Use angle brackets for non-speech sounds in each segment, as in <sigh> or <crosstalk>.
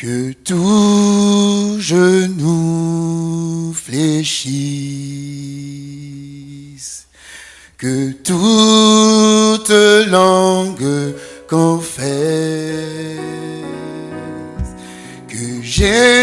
Que tout genou fléchisse, que toute langue confesse. Que j'ai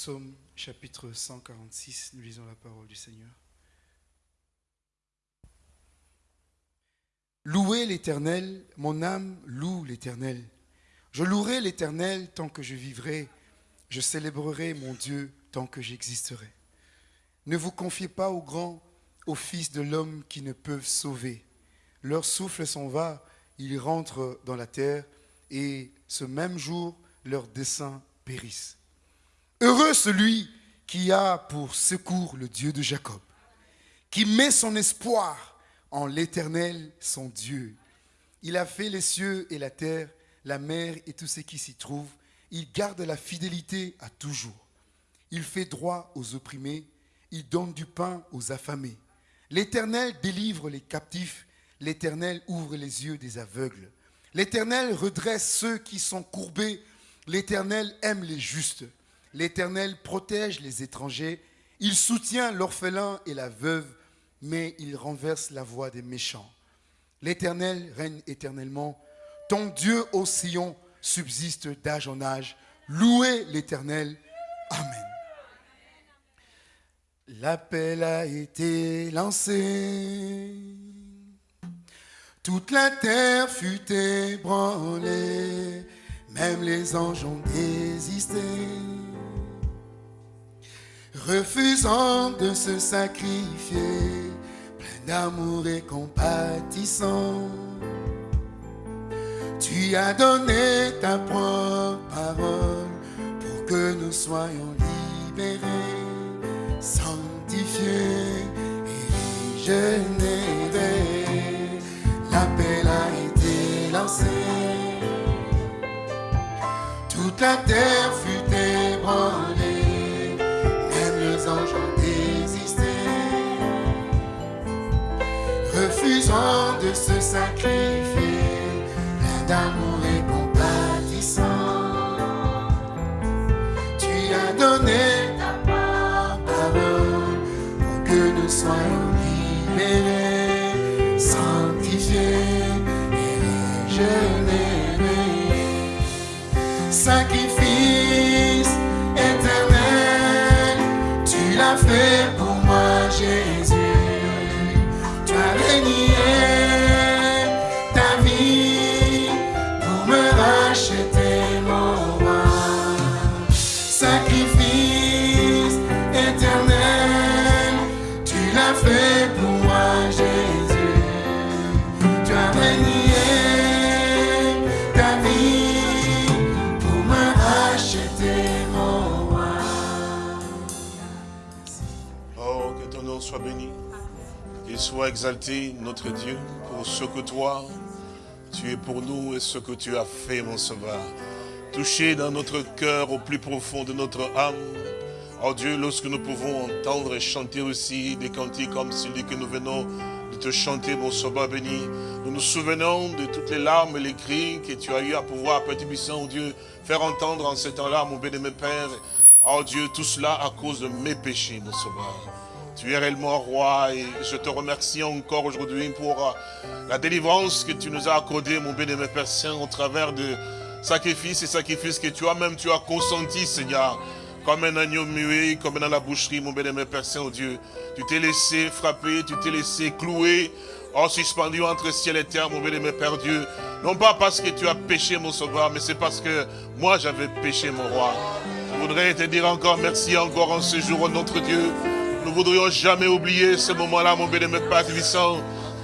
Psaume chapitre 146, nous lisons la parole du Seigneur. Louez l'Éternel, mon âme loue l'Éternel. Je louerai l'Éternel tant que je vivrai, je célébrerai mon Dieu tant que j'existerai. Ne vous confiez pas aux grands, aux fils de l'homme qui ne peuvent sauver. Leur souffle s'en va, ils rentrent dans la terre, et ce même jour, leurs desseins périssent. Heureux celui qui a pour secours le Dieu de Jacob, qui met son espoir en l'Éternel, son Dieu. Il a fait les cieux et la terre, la mer et tout ce qui s'y trouve. Il garde la fidélité à toujours. Il fait droit aux opprimés, il donne du pain aux affamés. L'Éternel délivre les captifs, l'Éternel ouvre les yeux des aveugles. L'Éternel redresse ceux qui sont courbés, l'Éternel aime les justes. L'Éternel protège les étrangers, il soutient l'orphelin et la veuve, mais il renverse la voix des méchants. L'Éternel règne éternellement, ton Dieu au Sion subsiste d'âge en âge. Louez l'Éternel. Amen. L'appel a été lancé. Toute la terre fut ébranlée, même les anges ont désisté refusant de se sacrifier, plein d'amour et compatissant. Tu as donné ta propre parole pour que nous soyons libérés, sanctifiés et régénérés. L'appel a été lancé. Toute la terre fut ébranlée refusant de se sacrifier, d'amour et compatissant. Tu as donné ta parole pour que nous soyons tu exalté, notre Dieu, pour ce que toi, tu es pour nous et ce que tu as fait, mon sauveur. Touché dans notre cœur, au plus profond de notre âme. Oh Dieu, lorsque nous pouvons entendre et chanter aussi des cantiques comme celui que nous venons de te chanter, mon sauveur béni, nous nous souvenons de toutes les larmes et les cris que tu as eu à pouvoir, Petit Puissant, oh Dieu, faire entendre en ces temps-là, mon béni, Père. Oh Dieu, tout cela à cause de mes péchés, mon sauveur. Tu es réellement roi et je te remercie encore aujourd'hui pour euh, la délivrance que tu nous as accordée, mon bien-aimé Père Saint, au travers de sacrifices et sacrifices que tu as même, tu as consenti, Seigneur. Comme un agneau muet, comme dans la boucherie, mon bien-aimé Père Saint, oh Dieu. Tu t'es laissé frapper, tu t'es laissé clouer, oh suspendu entre ciel et terre, mon bien-aimé Père Dieu. Non pas parce que tu as péché, mon sauveur, mais c'est parce que moi j'avais péché, mon roi. Je voudrais te dire encore merci encore en ce jour, notre Dieu. Voudrions jamais oublier ce moment-là, mon bénémoine Père Tibissant.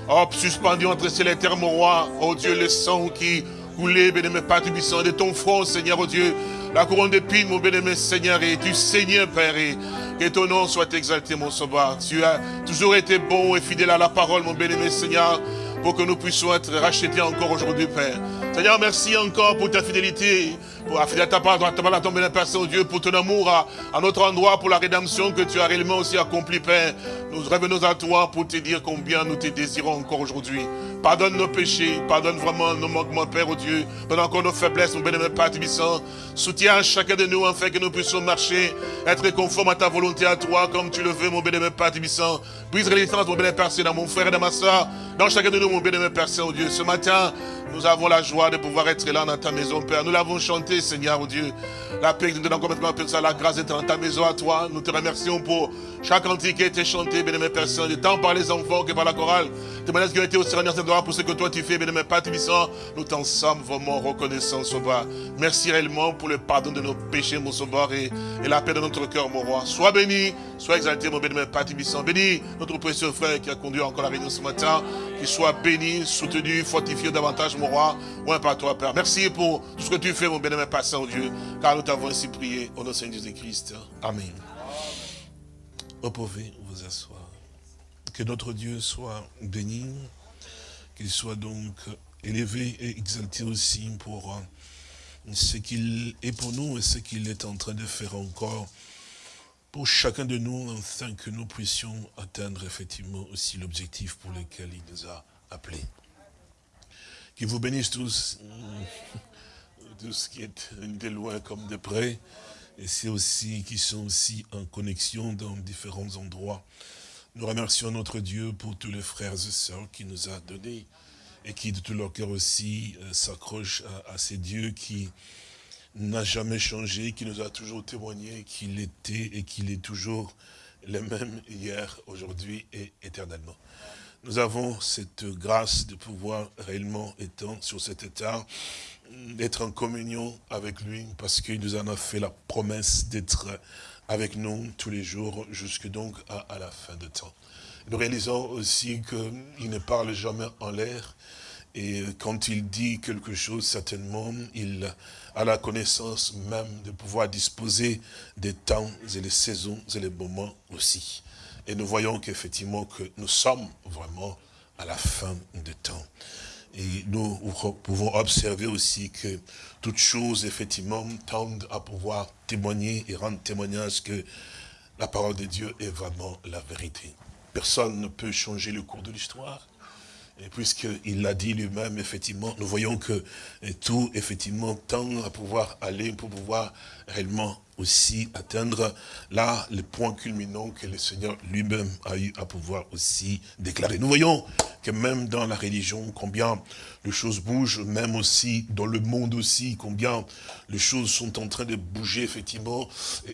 Oh, suspendu entre ciel et terre, mon roi. Oh Dieu, le sang qui coulait, bénémoine Père de ton front, Seigneur, oh Dieu. La couronne d'épines, mon bénémoine Seigneur, et tu Seigneur, Père. Et Que ton nom soit exalté, mon sauveur. Tu as toujours été bon et fidèle à la parole, mon bien-aimé Seigneur, pour que nous puissions être rachetés encore aujourd'hui, Père. Seigneur, merci encore pour ta fidélité, pour la fidélité à ta part, à ta Père Saint-Dieu, pour ton amour à, notre endroit, pour la rédemption que tu as réellement aussi accompli, Père. Nous revenons à toi pour te dire combien nous te désirons encore aujourd'hui. Pardonne nos péchés, pardonne vraiment nos manquements, Père, au Dieu. Pardonne encore nos faiblesses, mon bien-aimé Père Tibissant. Soutiens chacun de nous afin que nous puissions marcher, être conformes à ta volonté, à toi, comme tu le veux, mon bien-aimé Père Tibissant. Brise résistance, mon bien-aimé Père dans mon frère et dans ma soeur, dans chacun de nous, mon bien-aimé Père Saint-Dieu. Ce matin, nous avons la joie de pouvoir être là dans ta maison, Père. Nous l'avons chanté, Seigneur, oh Dieu. La paix que nous donnons complètement, Père, la grâce d'être dans ta maison à toi. Nous te remercions pour chaque cantique qui a été chanté, bien-aimé Saint, tant par les enfants que par la chorale. Témoignages qui ont été aussi rendus pour ce que toi tu fais, bien-aimé Père Tibissant. Nous t'en sommes vraiment reconnaissants, Sauveur. Merci réellement pour le pardon de nos péchés, mon et, et la paix de notre cœur, mon roi. Sois béni, sois exalté, mon bien-aimé Père Tibissant. Béni notre précieux frère qui a conduit encore la réunion ce matin. Qu'il soit béni, soutenu, fortifié davantage, mon roi. Ouais, par toi, Père. Merci pour tout ce que tu fais, mon bien-aimé Père Saint-Dieu. Car nous t'avons ainsi prié au nom de Jésus-Christ. Amen. Vous pouvez vous. Que notre Dieu soit béni, qu'il soit donc élevé et exalté aussi pour ce qu'il est pour nous et ce qu'il est en train de faire encore pour chacun de nous, afin que nous puissions atteindre effectivement aussi l'objectif pour lequel il nous a appelés. Qu'il vous bénisse tous, <laughs> tous qui êtes de loin comme de près, et c'est aussi qui sont aussi en connexion dans différents endroits. Nous remercions notre Dieu pour tous les frères et sœurs qui nous a donnés et qui de tout leur cœur aussi s'accrochent à, à, ces dieux qui n'a jamais changé, qui nous a toujours témoigné qu'il était et qu'il est toujours le même hier, aujourd'hui et éternellement. Nous avons cette grâce de pouvoir réellement étant sur cet état, d'être en communion avec lui, parce qu'il nous en a fait la promesse d'être avec nous tous les jours, jusque donc à, à la fin de temps. Nous réalisons aussi qu'il ne parle jamais en l'air, et quand il dit quelque chose, certainement, il a la connaissance même de pouvoir disposer des temps et les saisons et les moments aussi. Et nous voyons qu'effectivement, que nous sommes vraiment à la fin des temps. Et nous pouvons observer aussi que toutes choses, effectivement, tendent à pouvoir témoigner et rendre témoignage que la parole de Dieu est vraiment la vérité. Personne ne peut changer le cours de l'histoire. Et puisqu'il l'a dit lui-même, effectivement, nous voyons que tout, effectivement, tend à pouvoir aller pour pouvoir réellement aussi atteindre là le point culminant que le Seigneur lui-même a eu à pouvoir aussi déclarer. Nous voyons que même dans la religion, combien les choses bougent, même aussi dans le monde aussi, combien les choses sont en train de bouger, effectivement.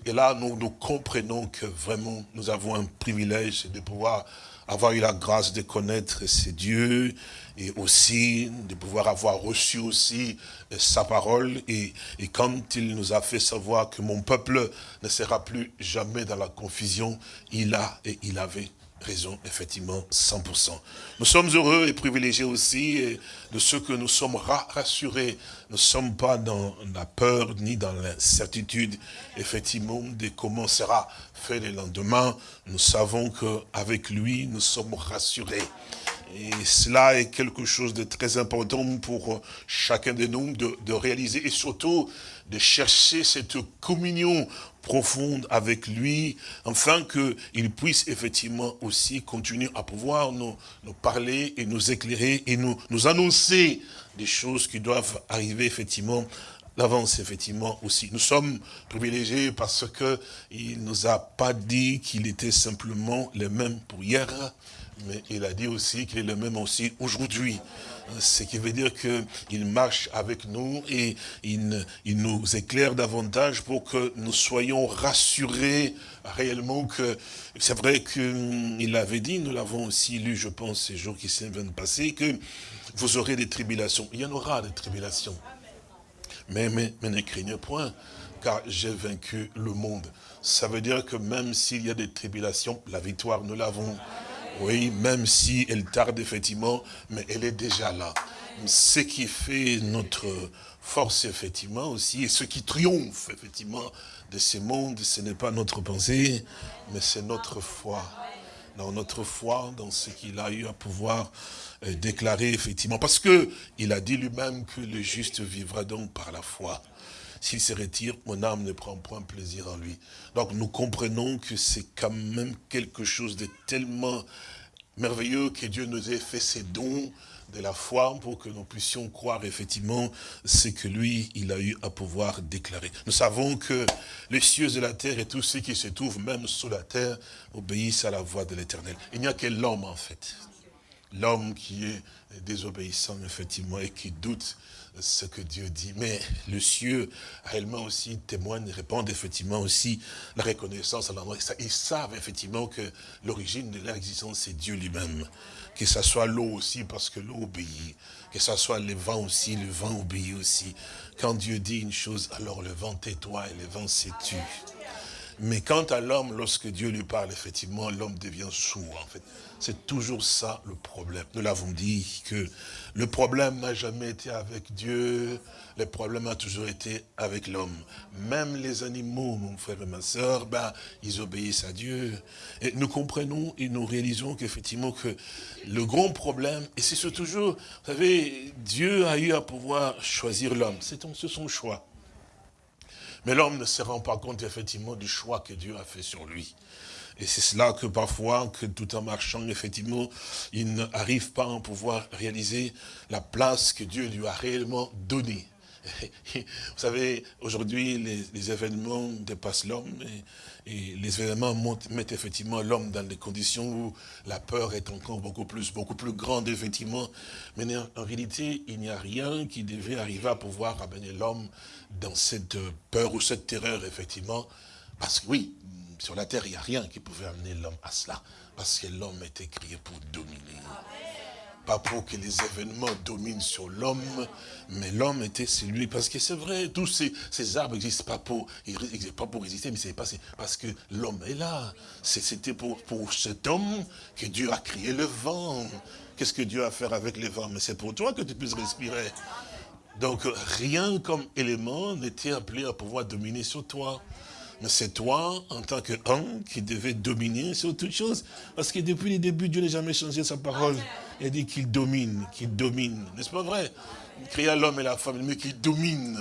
Et, là, nous, nous comprenons que vraiment, nous avons un privilège de pouvoir avoir eu la grâce de connaître ces dieux et aussi de pouvoir avoir reçu aussi sa parole et, et, quand il nous a fait savoir que mon peuple ne sera plus jamais dans la confusion, il a et il avait raison, effectivement, 100%. Nous sommes heureux et privilégiés aussi de ce que nous sommes rassurés. Nous ne sommes pas dans la peur ni dans l'incertitude, effectivement, de comment sera fait le lendemain. Nous savons qu'avec lui, nous sommes rassurés. Et cela est quelque chose de très important pour chacun de nous de, réaliser et surtout de chercher cette communion profonde avec lui, afin qu'il puisse effectivement aussi continuer à pouvoir nous, parler et nous éclairer et nous annoncer des choses qui doivent arriver effectivement l'avance effectivement aussi. Nous sommes privilégiés parce que il nous a pas dit qu'il était simplement le même pour hier, mais il a dit aussi qu'il est le même aussi aujourd'hui. Ce qui veut dire qu'il marche avec nous et il, nous éclaire davantage pour que nous soyons rassurés réellement que c'est vrai qu'il avait dit, nous l'avons aussi lu, je pense, ces jours qui viennent passer, que vous aurez des tribulations. Il y en aura des tribulations. Mais, mais, mais ne craignez point, car j'ai vaincu le monde. Ça veut dire que même s'il y a des tribulations, la victoire, nous l'avons. Oui, même si elle tarde effectivement, mais elle est déjà là. ce qui fait notre force, effectivement, aussi, et ce qui triomphe, effectivement, de ces mondes, ce n'est pas notre pensée, mais c'est notre foi. Dans notre foi, dans ce qu'il a eu à pouvoir euh, déclarer, effectivement. Parce que il a dit lui-même que le juste vivra donc par la foi. S'il se retire, mon âme ne prend point plaisir en lui. Donc nous comprenons que c'est quand même quelque chose de tellement merveilleux que Dieu nous ait fait ses dons de la foi pour que nous puissions croire effectivement ce que lui, il a eu à pouvoir déclarer. Nous savons que les cieux et la terre et tous ceux qui se trouvent même sous la terre obéissent à la voix de l'éternel. Il n'y a que l'homme en fait. L'homme qui est désobéissant effectivement et qui doute ce que Dieu dit. Mais le cieux réellement aussi témoigne, répondent effectivement aussi la reconnaissance à l'endroit. Ils savent effectivement que l'origine de leur existence, c'est Dieu lui-même. Que ce soit l'eau aussi, parce que l'eau obéit. Que ce soit le vent aussi, le vent obéit aussi. Quand Dieu dit une chose, alors le vent tait-toi et le vent s'est-tu. Mais quant à l'homme, lorsque Dieu lui parle, effectivement, l'homme devient sourd, en fait. C'est toujours ça le problème. Nous l'avons dit que le problème n'a jamais été avec Dieu, le problème a toujours été avec l'homme. Même les animaux, mon frère et ma soeur, ben, ils obéissent à Dieu. Et nous comprenons et nous réalisons qu'effectivement que le grand problème, et c'est toujours, vous savez, Dieu a eu à pouvoir choisir l'homme. C'est son choix. Mais l'homme ne se rend pas compte effectivement du choix que Dieu a fait sur lui. Et c'est cela que parfois, que tout en marchant, effectivement, il n'arrive pas à pouvoir réaliser la place que Dieu lui a réellement donnée. <laughs> Vous savez, aujourd'hui, les, événements dépassent l'homme et, les événements mettent effectivement l'homme dans des conditions où la peur est encore beaucoup plus, beaucoup plus grande, effectivement. Mais en réalité, il n'y a rien qui devait arriver à pouvoir amener l'homme dans cette peur ou cette terreur, effectivement. Parce que oui, sur la terre, il n'y a rien qui pouvait amener l'homme à cela. Parce que l'homme était créé pour dominer. Pas pour que les événements dominent sur l'homme, mais l'homme était celui. Parce que c'est vrai, tous ces, arbres n'existent pas pour, résister, mais c'est parce que l'homme est là. C'était pour, pour cet homme que Dieu a créé le vent. Qu'est-ce que Dieu a à faire avec le vent? Mais c'est pour toi que tu puisses respirer. Donc rien comme élément n'était appelé à pouvoir dominer sur toi. Mais c'est toi, en tant qu'homme, qui devais dominer sur toute chose. Parce que depuis le début, Dieu n'a jamais changé sa parole. Il dit qu'il domine, qu'il domine. N'est-ce pas vrai? Il créa l'homme et la femme, mais qu'il domine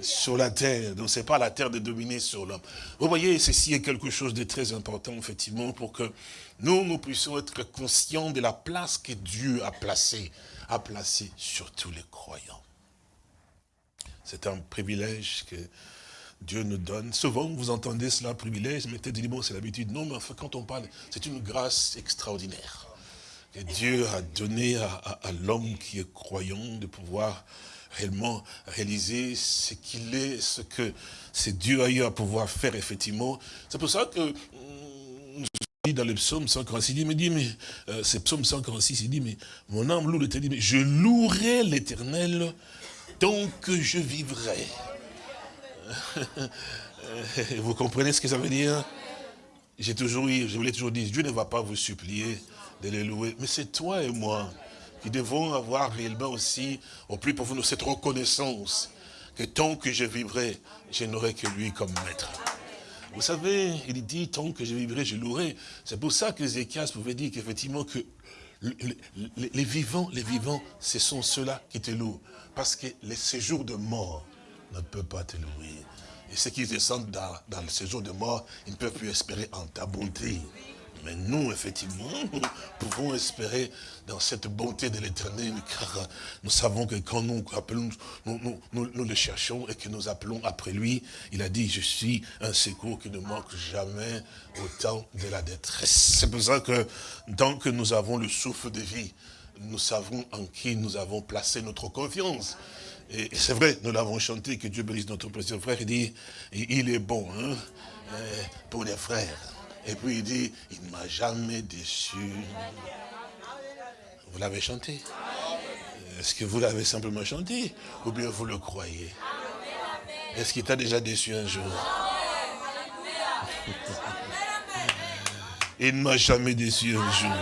sur la terre. Donc c'est pas la terre de dominer sur l'homme. Vous voyez, ceci est quelque chose de très important, effectivement, pour que nous, nous puissions être conscients de la place que Dieu a placée, a placée sur tous les croyants. C'est un privilège que Dieu nous donne. Souvent, vous entendez cela, privilège, mais peut-être bon, c'est l'habitude. Non, mais enfin, quand on parle, c'est une grâce extraordinaire que Dieu a donné à, l'homme qui est croyant de pouvoir réellement réaliser ce qu'il est, ce que c'est Dieu a eu à pouvoir faire, effectivement. C'est pour ça que hum, dans le psaume 146, il mais, dit, mais euh, c'est psaume 146, il dit, mais mon âme loue l'éternel, mais je louerai l'éternel tant que je vivrai. <laughs> vous comprenez ce que ça veut dire? J'ai toujours eu, je voulais toujours dire, Dieu ne va pas vous supplier de les louer, mais c'est toi et moi qui devons avoir réellement aussi, au plus profond, cette reconnaissance que tant que je vivrai, je n'aurai que lui comme maître. Vous savez, il dit, tant que je vivrai, je louerai. C'est pour ça que Zéchias pouvait dire qu'effectivement, que les vivants, les vivants, ce sont ceux-là qui te louent. Parce que les séjours de mort, ne peut pas te louer. Et ceux qui descendent dans, dans le séjour de mort, ils ne peuvent plus espérer en ta bonté. Mais nous, effectivement, nous <laughs> pouvons espérer dans cette bonté de l'éternel, car nous savons que quand nous appelons, nous, le cherchons et que nous appelons après lui, il a dit, je suis un secours qui ne manque jamais au temps de la détresse. C'est pour ça que tant que nous avons le souffle de vie, nous savons en qui nous avons placé notre confiance. Et c'est vrai, nous l'avons chanté, que Dieu bénisse notre précieux frère, il dit, il est bon hein, euh, pour les frères. Et puis il dit, il ne m'a jamais déçu. Vous l'avez chanté? Est-ce que vous l'avez simplement chanté? Ou bien vous le croyez? Est-ce qu'il t'a déjà déçu un jour? <laughs> Il ne m'a jamais déçu un jour.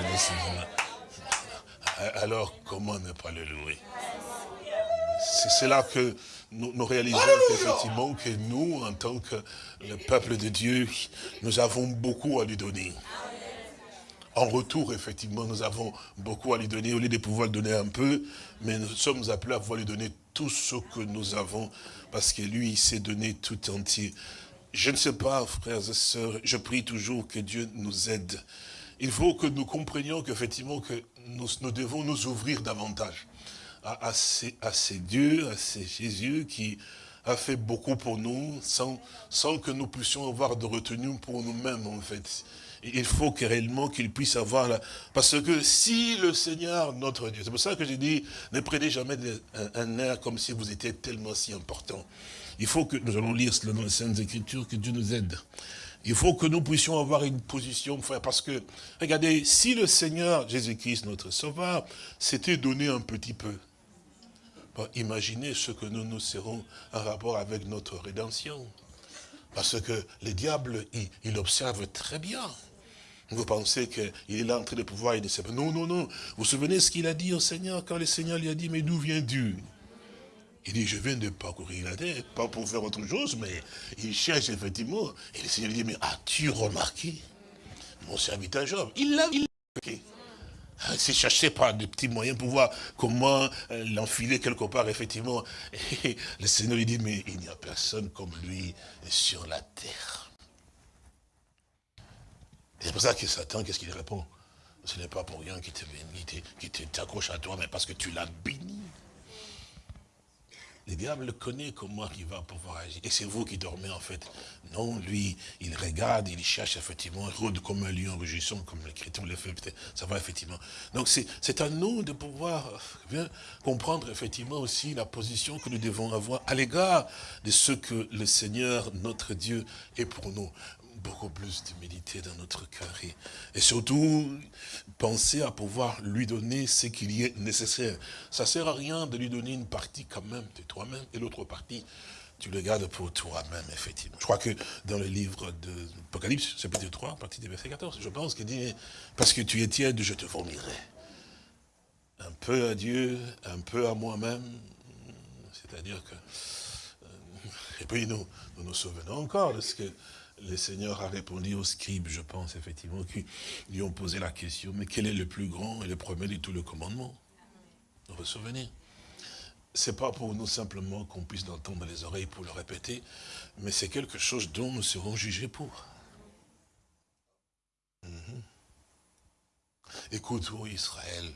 Alors, comment ne pas le louer? C'est là que nous, nous réalisons effectivement que nous, en tant que le peuple de Dieu, nous avons beaucoup à lui donner. En retour, effectivement, nous avons beaucoup à lui donner, au lieu de pouvoir donner un peu, mais nous sommes appelés à pouvoir lui donner tout ce que nous avons, parce que lui, il s'est donné tout entier. Je ne sais pas, frères et sœurs, je prie toujours que Dieu nous aide. Il faut que nous comprenions qu'effectivement, que nous, nous, devons nous ouvrir davantage à, ces, à dieux, à ces Jésus qui a fait beaucoup pour nous, sans, sans que nous puissions avoir de retenue pour nous-mêmes, en fait il faut que réellement qu'il puisse avoir la... Parce que si le Seigneur, notre Dieu, c'est pour ça que j'ai dit, ne prenez jamais un, un, air comme si vous étiez tellement si important. Il faut que, nous allons lire cela dans les Saintes Écritures, que Dieu nous aide. Il faut que nous puissions avoir une position, frère, parce que, regardez, si le Seigneur Jésus-Christ, notre Sauveur, s'était donné un petit peu, imaginez ce que nous nous serons en rapport avec notre rédemption. Parce que le diable, il, il observe très bien. Vous pensez qu'il est là en train de pouvoir aider ses Non, non, non. Vous vous souvenez ce qu'il a dit au Seigneur quand le Seigneur lui a dit, mais d'où viens-tu? Il dit, je viens de parcourir la terre, pas pour faire autre chose, mais il cherche effectivement. Et le Seigneur lui dit, mais as-tu remarqué? Mon serviteur Job Il l'a remarqué. C'est cherché par des petits moyens pour voir comment euh, l'enfiler quelque part, effectivement. Et <laughs> le Seigneur lui dit, mais il n'y a personne comme lui sur la terre. C'est pour ça que Satan, qu'est-ce qu'il répond? Ce n'est pas pour rien qu'il t'accroche à toi, mais parce que tu l'as béni. Le diable connaît comment il va pouvoir agir. Et c'est vous qui dormez en fait. Non, lui, il regarde, il cherche effectivement, il rôde comme un lion rugissant, comme chrétien le fait, ça va effectivement. Donc c'est à nous de pouvoir bien comprendre effectivement aussi la position que nous devons avoir à l'égard de ce que le Seigneur, notre Dieu, est pour nous beaucoup plus d'humilité dans notre cœur. Et, surtout, penser à pouvoir lui donner ce qu'il y est nécessaire. Ça ne sert à rien de lui donner une partie quand même de toi-même, et l'autre partie, tu le gardes pour toi-même, effectivement. Je crois que dans le livre de l'Apocalypse, chapitre 3, partie des versets 14, je pense qu'il dit, parce que tu es tiède, je te vomirai. Un peu à Dieu, un peu à moi-même, c'est-à-dire que... Euh, et puis nous, nous nous souvenons encore de ce que le Seigneur a répondu aux scribes, je pense, effectivement, qui lui ont posé la question, mais quel est le plus grand et le premier de tous les commandements? Vous vous souvenez C'est pas pour nous simplement qu'on puisse l'entendre les oreilles pour le répéter, mais c'est quelque chose dont nous serons jugés pour. Mhm. Écoute, ô Israël,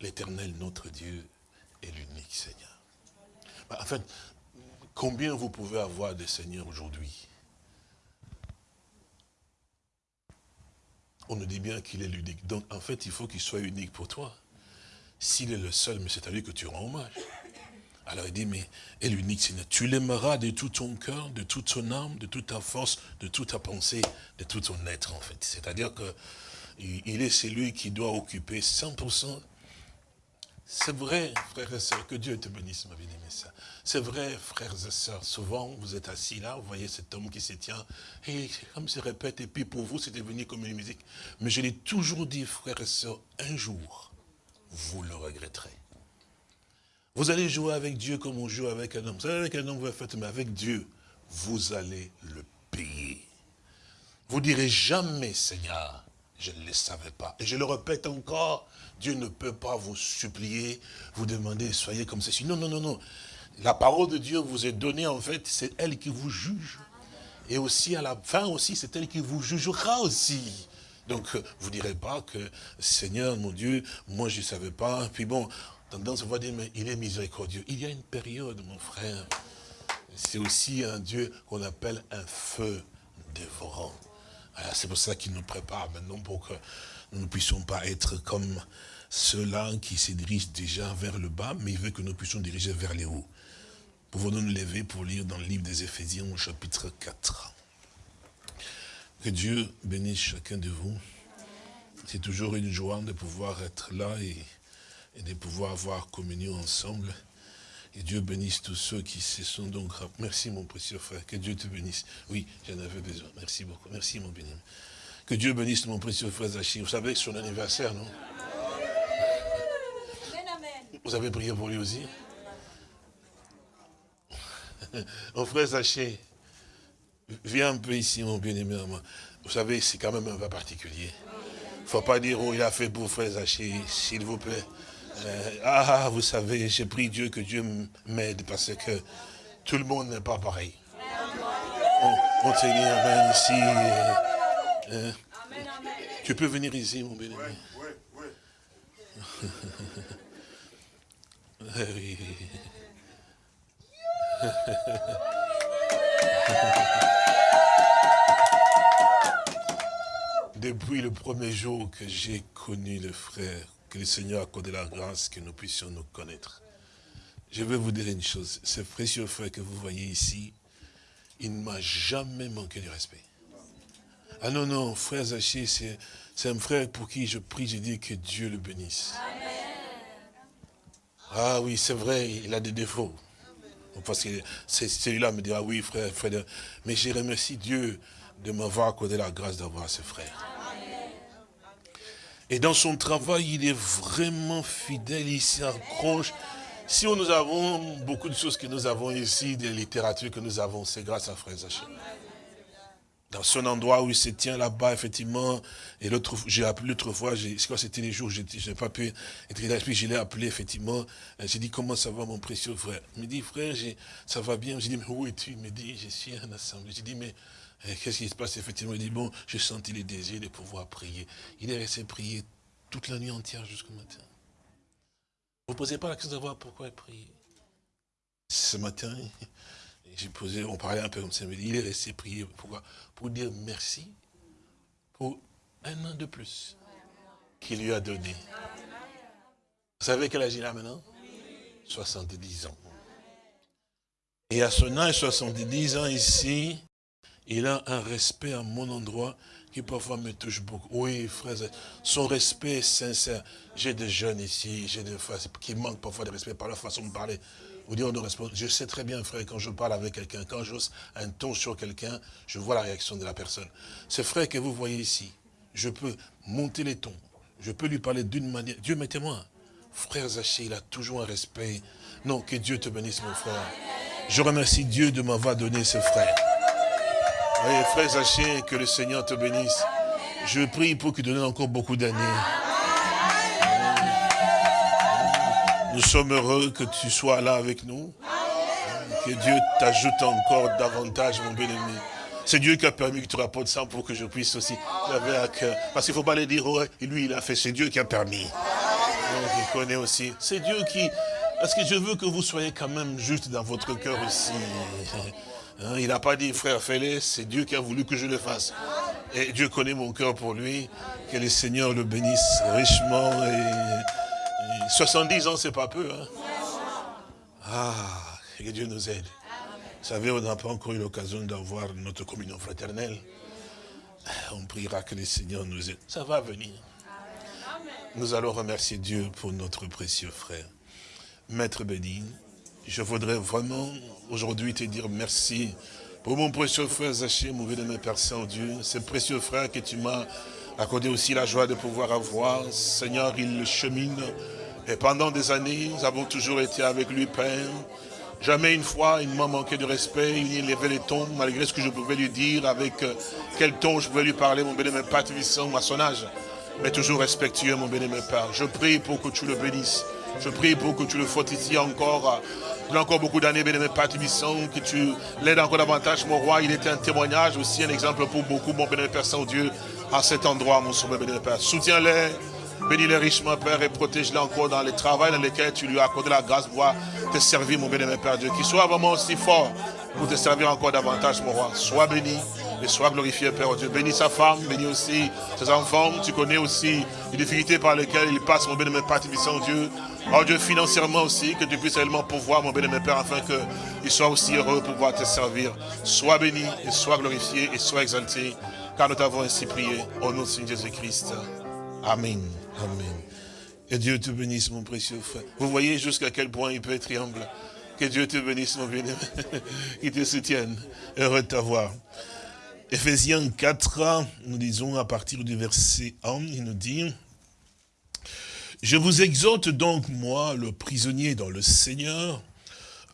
l'éternel notre Dieu est l'unique Seigneur. Bah, en fait, combien vous pouvez avoir de seigneurs aujourd'hui? On nous dit bien qu'il est l'unique. Donc, en fait, il faut qu'il soit unique pour toi. S'il est le seul, mais c'est à lui que tu rends hommage. Alors il dit, mais est l'unique Seigneur. Tu l'aimeras de tout ton cœur, de toute ton âme, de toute ta force, de toute ta pensée, de tout ton être, en fait. C'est-à-dire que il est celui qui doit occuper 100% c'est vrai, frères et sœurs, que Dieu te bénisse, ma bien-aimée. C'est vrai, frères et sœurs, souvent, vous êtes assis là, vous voyez cet homme qui se tient, et comme se répète, et puis pour vous, c'est devenu comme une musique. Mais je l'ai toujours dit, frères et sœurs, un jour, vous le regretterez. Vous allez jouer avec Dieu comme on joue avec un homme. Vous savez, avec un homme, vous le faites, mais avec Dieu, vous allez le payer. Vous direz jamais, Seigneur, je ne le savais pas. Et je le répète encore, Dieu ne peut pas vous supplier, vous demander, soyez comme ceci. Non, non, non, non. La parole de Dieu vous est donnée, en fait, c'est elle qui vous juge. Et aussi, à la fin aussi, c'est elle qui vous jugera aussi. Donc, vous ne direz pas que, Seigneur, mon Dieu, moi, je ne savais pas. Puis bon, tendance, on va dire, mais il est miséricordieux. Il y a une période, mon frère. C'est aussi un Dieu qu'on appelle un feu dévorant. C'est pour ça qu'il nous prépare maintenant pour que nous ne puissions pas être comme ceux-là qui se dirigent déjà vers le bas, mais il veut que nous puissions diriger vers les hauts. Pouvons-nous nous lever pour lire dans le livre des Éphésiens au chapitre 4 Que Dieu bénisse chacun de vous. C'est toujours une joie de pouvoir être là et, de pouvoir avoir communion ensemble. Et Dieu bénisse tous ceux qui se sont donc... Merci mon précieux frère, que Dieu te bénisse. Oui, j'en avais besoin. Merci beaucoup. Merci mon béni. Que Dieu bénisse mon précieux frère Zachir. Vous savez que c'est son anniversaire, non Vous avez prié pour lui aussi <laughs> mon frère Zaché, viens un peu ici, mon bien-aimé. Vous savez, c'est quand même un cas particulier. Il ne faut pas dire, oh, il a fait pour frère Zaché, s'il vous plaît. Euh, ah, vous savez, j'ai pris Dieu que Dieu m'aide parce que tout le monde n'est pas pareil. On, te dit. Euh, euh, tu peux venir ici, mon bien-aimé. <laughs> Oui, oui, <laughs> oui. Depuis le premier jour que j'ai connu le frère, que le Seigneur a accordé la grâce que nous puissions nous connaître. Je vais vous dire une chose, ce précieux frère que vous voyez ici, il ne m'a jamais manqué de respect. Ah non, non, frère Zaché, c'est un frère pour qui je prie, je dis que Dieu le bénisse. Ah oui, c'est vrai, il a des défauts. Parce que celui-là me dira, oui, frère, frère. Mais je remercie Dieu de m'avoir accordé la grâce d'avoir ce frère. Et dans son travail, il est vraiment fidèle, il s'accroche. Si nous avons beaucoup de choses que nous avons ici, des littératures que nous avons, c'est grâce à Frère Zaché dans son endroit où il se tient là-bas, effectivement. Et l'autre, j'ai appelé l'autre fois, c'était les jours, je n'ai pas pu être l'esprit, je l'ai appelé, effectivement. J'ai dit, comment ça va, mon précieux frère? Il me dit, frère, ça va bien. J'ai dit, mais où es-tu? Il me dit, je suis en assemblée. J'ai dit, mais eh, qu'est-ce qui se passe, effectivement Il dit, bon, j'ai senti le désir de pouvoir prier. Il est resté prier toute la nuit entière jusqu'au matin. Vous ne posez pas la question de savoir pourquoi il prier. Ce matin, j'ai posé, on parlait un peu comme ça, mais il est resté prier. Pourquoi? Pour dire merci pour un an de plus qu'il lui a donné. Vous savez quel âge il a maintenant? 70 ans. Et à son âge, 70 ans ici, il a un respect à mon endroit qui parfois me touche beaucoup. Oui, frère, son respect est sincère. J'ai des jeunes ici, j'ai des qui manquent parfois de respect par la façon de parler. Je sais très bien, frère, quand je parle avec quelqu'un, quand j'ose un ton sur quelqu'un, je vois la réaction de la personne. Ce frère que vous voyez ici, je peux monter les tons. Je peux lui parler d'une manière. Dieu m'est témoin. Frère Zaché, il a toujours un respect. Non, que Dieu te bénisse, mon frère. Je remercie Dieu de m'avoir donné ce frère. Frère Zaché, que le Seigneur te bénisse. Je prie pour qu'il donne encore beaucoup d'années. Nous sommes heureux que tu sois là avec nous. Que Dieu t'ajoute encore davantage, mon bien-aimé. C'est Dieu qui a permis que tu rapportes ça pour que je puisse aussi Parce qu'il ne faut pas le dire, oh, lui il a fait, c'est Dieu qui a permis. Donc il connaît aussi. C'est Dieu qui... Parce que je veux que vous soyez quand même juste dans votre cœur aussi. Hein, il n'a pas dit, frère, fais-le, c'est Dieu qui a voulu que je le fasse. Et Dieu connaît mon cœur pour lui. Que le Seigneur le bénisse richement et 70 ans, c'est pas peu. Hein? Ah, que Dieu nous aide. Vous savez, on n'a pas encore eu l'occasion d'avoir notre communion fraternelle. On priera que le Seigneur nous aide. Ça va venir. Nous allons remercier Dieu pour notre précieux frère. Maître Bédine, je voudrais vraiment aujourd'hui te dire merci pour mon précieux frère Zaché, mon bien-aimé Père Saint-Dieu, ce précieux frère que tu m'as accordé aussi la joie de pouvoir avoir. Seigneur, il chemine et pendant des années, nous avons toujours été avec lui, Père. Jamais une fois, il ne m'a manqué de respect, il levait les tons, malgré ce que je pouvais lui dire, avec euh, quel ton je pouvais lui parler, mon bénémoine Père Tuvissant, à son. Mais toujours respectueux, mon bénémoine Père. Je prie pour que tu le bénisses. Je prie pour que tu le fortifies encore. Il a encore beaucoup d'années, bénémoine Père Tuvissant, que tu l'aides encore davantage, mon roi. Il était un témoignage, aussi un exemple pour beaucoup, mon bénémoine Père Saint-Dieu, à cet endroit, mon sauveur bénémoine Père. Soutiens-les Bénis-les richement, Père, et protège-les encore dans les travaux dans lesquels tu lui as accordé la grâce de pouvoir te servir, mon béni, Père Dieu. Qu'il soit vraiment aussi fort pour te servir encore davantage, mon roi. Sois béni et sois glorifié, Père Dieu. Bénis sa femme, bénis aussi ses enfants. Tu connais aussi les difficultés par lesquelles il passe, mon béni, Père Tibissant, Dieu. Oh Dieu, financièrement aussi, que tu puisses réellement pouvoir, mon béni, Père, afin qu'il soit aussi heureux pour pouvoir te servir. Sois béni et sois glorifié et sois exalté, car nous t'avons ainsi prié au nom de Jésus-Christ. Amen. Amen. Que Dieu te bénisse, mon précieux frère. Vous voyez jusqu'à quel point il peut être humble. Que Dieu te bénisse, mon bien-aimé. <laughs> Qu'il te soutienne. Heureux de t'avoir. Ephésiens 4, nous disons à partir du verset 1, il nous dit, « Je vous exhorte donc, moi, le prisonnier dans le Seigneur,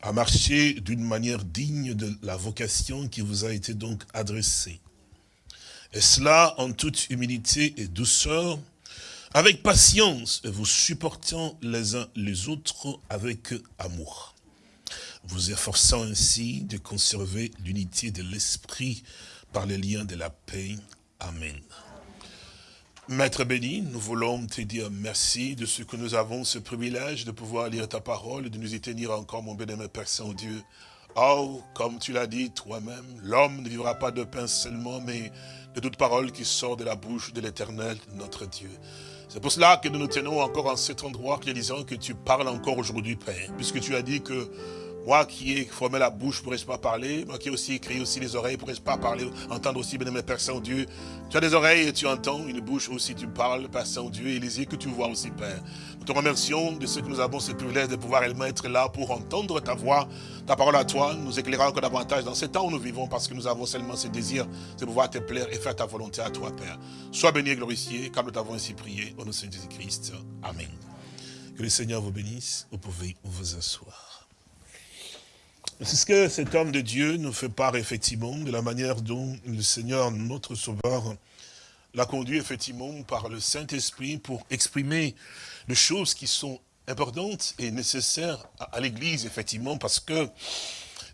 à marcher d'une manière digne de la vocation qui vous a été donc adressée. Et cela en toute humilité et douceur, avec patience, vous supportant les uns les autres avec amour, vous efforçant ainsi de conserver l'unité de l'esprit par les liens de la paix. Amen. Maître béni, nous voulons te dire merci de ce que nous avons ce privilège de pouvoir lire ta parole et de nous y tenir encore, mon bien-aimé Père Saint-Dieu. Oh, comme tu l'as dit toi-même, l'homme ne vivra pas de pain seulement, mais de toute parole qui sort de la bouche de l'éternel, notre Dieu. C'est pour cela que nous nous tenons encore en cet endroit, disons que tu parles encore aujourd'hui, Père, puisque tu as dit que moi qui ai formé la bouche, ne pourrais pas parler. Moi qui ai aussi créé aussi les oreilles, ne pourrais pas parler, entendre aussi, bien mes Père Saint-Dieu. Tu as des oreilles et tu entends, une bouche aussi, tu parles, Père Saint-Dieu, et les yeux que tu vois aussi, Père. Nous te remercions de ce que nous avons ce privilège de pouvoir être là pour entendre ta voix, ta parole à toi, nous éclairer encore davantage dans ce temps où nous vivons, parce que nous avons seulement ce désir de pouvoir te plaire et faire ta volonté à toi, Père. Sois béni et glorifié, car nous t'avons ainsi prié, au nom de Jésus-Christ. Amen. Que le Seigneur vous bénisse, vous pouvez vous asseoir. C'est ce que cet homme de Dieu nous fait part effectivement de la manière dont le Seigneur, notre Sauveur, l'a conduit effectivement par le Saint-Esprit pour exprimer des choses qui sont importantes et nécessaires à l'Église, effectivement, parce que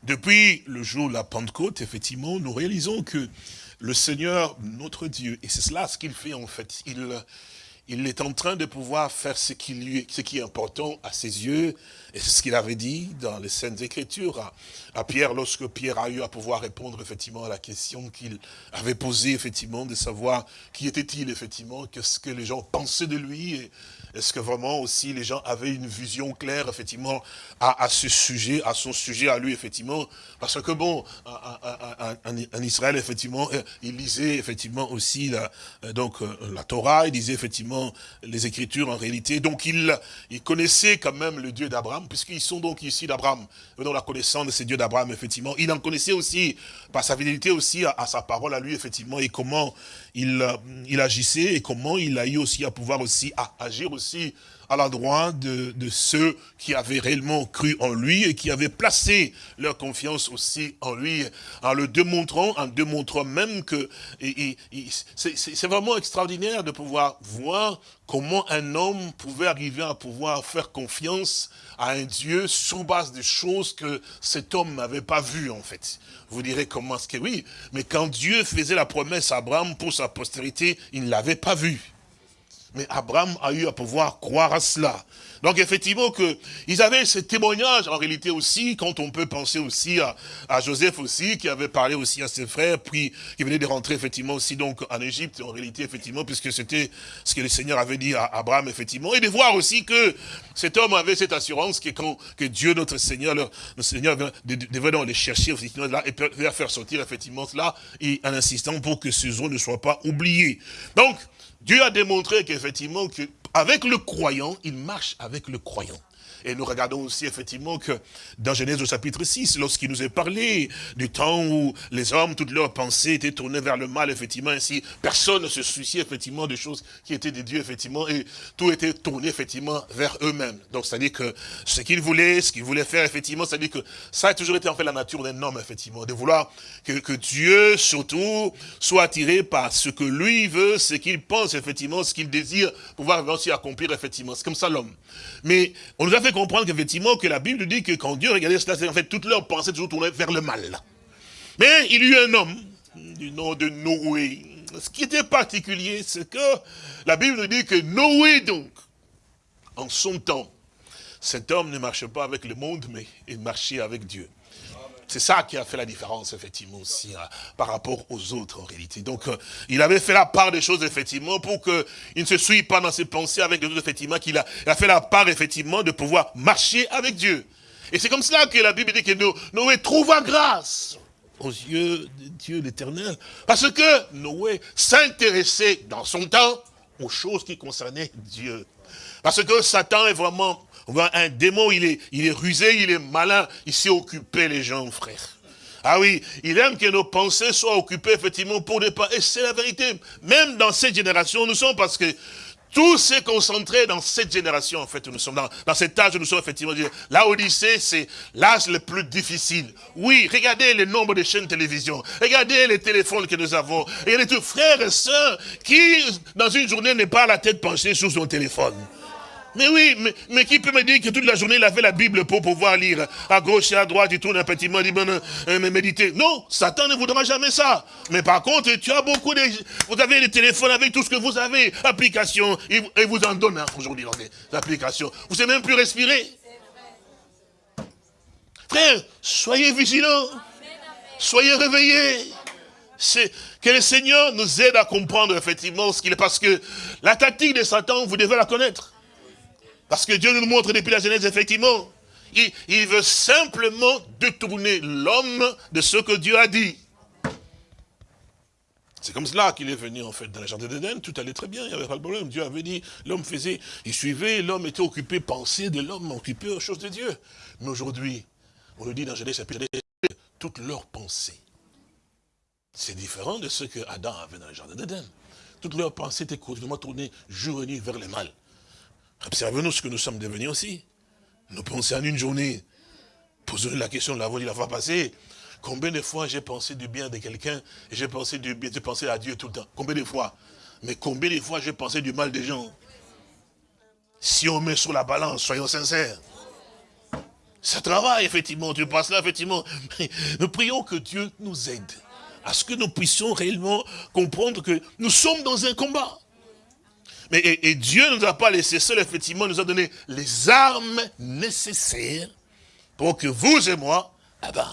depuis le jour de la Pentecôte, effectivement, nous réalisons que le Seigneur, notre Dieu, et c'est cela ce qu'il fait en fait, il, il est en train de pouvoir faire ce qui, est important à ses yeux, et c'est ce qu'il avait dit dans les Saintes Écritures à, Pierre, lorsque Pierre a eu à pouvoir répondre effectivement à la question qu'il avait posée, effectivement, de savoir qui était-il, effectivement, qu'est-ce que les gens pensaient de lui, est-ce que vraiment aussi les gens avaient une vision claire, effectivement, à, ce sujet, à son sujet, à lui, effectivement, parce que bon, en Israël, effectivement, euh, il lisait effectivement aussi la, euh, donc, euh, la Torah, il disait effectivement les Écritures en réalité, donc il, il connaissait quand même le Dieu d'Abraham, puisqu'ils sont donc ici d'Abraham, dans la connaissance de ces dieux d'Abraham, effectivement. Il en connaissait aussi, par sa fidélité aussi à, sa parole à lui, effectivement, et comment il, il agissait, et comment il a eu aussi à pouvoir aussi à agir aussi à l'endroit de, de, ceux qui avaient réellement cru en lui et qui avaient placé leur confiance aussi en lui, en le démontrant, en démontrant même que c'est vraiment extraordinaire de pouvoir voir comment un homme pouvait arriver à pouvoir faire confiance à un Dieu sur base des choses que cet homme n'avait pas vues en fait. Vous direz comment est-ce que oui, mais quand Dieu faisait la promesse à Abraham pour sa postérité, il ne l'avait pas vu. Mais Abraham a eu à pouvoir croire à cela. Donc effectivement que ils avaient ce témoignage en réalité aussi, quand on peut penser aussi à, Joseph aussi, qui avait parlé aussi à ses frères, puis qui venait de rentrer effectivement aussi donc en Égypte, en réalité effectivement, puisque c'était ce que le Seigneur avait dit à Abraham effectivement, et de voir aussi que cet homme avait cette assurance que que Dieu notre Seigneur, le, Seigneur devait donc les chercher effectivement là et les faire sortir effectivement cela, et en insistant pour que ces eaux ne soient pas oubliées. Donc Dieu a démontré qu'effectivement, avec le croyant, il marche avec le croyant. Et nous regardons aussi effectivement que dans Genèse au chapitre 6, lorsqu'il nous est parlé du temps où les hommes, toutes leurs pensées étaient tournées vers le mal, effectivement, ainsi personne ne se souciait effectivement des choses qui étaient des dieux, effectivement, et tout était tourné effectivement vers eux-mêmes. Donc c'est-à-dire que ce qu'ils voulaient, ce qu'ils voulaient faire, effectivement, c'est-à-dire que ça a toujours été en fait la nature d'un homme, effectivement, de vouloir que, que Dieu, surtout, soit attiré par ce que lui veut, ce qu'il pense, effectivement, ce qu'il désire, pouvoir aussi accomplir, effectivement. C'est comme ça l'homme. Mais on nous a fait comprendre qu'effectivement, que la Bible dit que quand Dieu regardait cela, en fait toutes leurs pensées toujours tournées vers le mal. Mais il y eut un homme du nom de Noé. Ce qui était particulier, c'est que la Bible nous dit que Noé, donc, en son temps, cet homme ne marchait pas avec le monde, mais il marchait avec Dieu. C'est ça qui a fait la différence, effectivement, aussi, hein, par rapport aux autres, en réalité. Donc, euh, il avait fait la part des choses, effectivement, pour qu'il ne se suive pas dans ses pensées avec les autres, effectivement, qu'il a, a, fait la part, effectivement, de pouvoir marcher avec Dieu. Et c'est comme cela que la Bible dit que Noé trouva grâce aux yeux de Dieu l'éternel. Parce que Noé s'intéressait dans son temps aux choses qui concernaient Dieu. Parce que Satan est vraiment un démon, il est, il est rusé, il est malin, il sait occuper les gens, frère. Ah oui, il aime que nos pensées soient occupées effectivement pour des pas. Et c'est la vérité. Même dans cette génération, nous sommes parce que tout s'est concentré dans cette génération, en fait, nous sommes dans, cet âge où nous sommes effectivement. La Odyssée, c'est l'âge le plus difficile. Oui, regardez le nombre de chaînes de télévision. Regardez les téléphones que nous avons. Regardez tous frères et sœurs qui, dans une journée, n'est pas la tête penchée sur son téléphone. Mais oui, mais, qui peut me dire que toute la journée il avait la Bible pour pouvoir lire? À gauche et à droite, il tourne un petit peu, il dit, méditer. Non, Satan ne voudra jamais ça. Mais par contre, tu as beaucoup de... Vous avez les téléphones avec tout ce que vous avez, applications, et vous en donne hein, aujourd'hui, les applications. Vous ne savez même plus respirer? Frère, soyez vigilants. Soyez réveillés. Que le Seigneur nous aide à comprendre effectivement ce qu'il est. Parce que la tactique de Satan, vous devez la connaître. Parce que Dieu nous montre depuis la Genèse, effectivement. Il, veut simplement détourner l'homme de ce que Dieu a dit. C'est comme cela qu'il est venu, en fait, dans la jardin d'Éden. Tout allait très bien, il n'y avait pas de problème. Dieu avait dit, l'homme faisait, il suivait, l'homme était occupé, pensée de l'homme, occupé aux choses de Dieu. Mais aujourd'hui, on le dit dans Genèse chapitre toutes leurs pensées. C'est différent de ce que Adam avait dans le jardin d'Éden. Toutes leurs pensées étaient continuellement tournées jour et nuit vers le mal. Observez-nous ce que nous sommes devenus aussi. Nous pensons en une journée. Posons la question, la voix, la fois passée. Combien de fois j'ai pensé du bien de quelqu'un et j'ai pensé du bien, j'ai pensé à Dieu tout le temps? Combien de fois? Mais combien de fois j'ai pensé du mal des gens? Si on met sur la balance, soyons sincères. Ça travaille, effectivement. Tu passes là, effectivement. <laughs> nous prions que Dieu nous aide à ce que nous puissions réellement comprendre que nous sommes dans un combat. Mais, et, Dieu ne nous a pas laissé seul, effectivement, nous a donné les armes nécessaires pour que vous et moi, eh ben,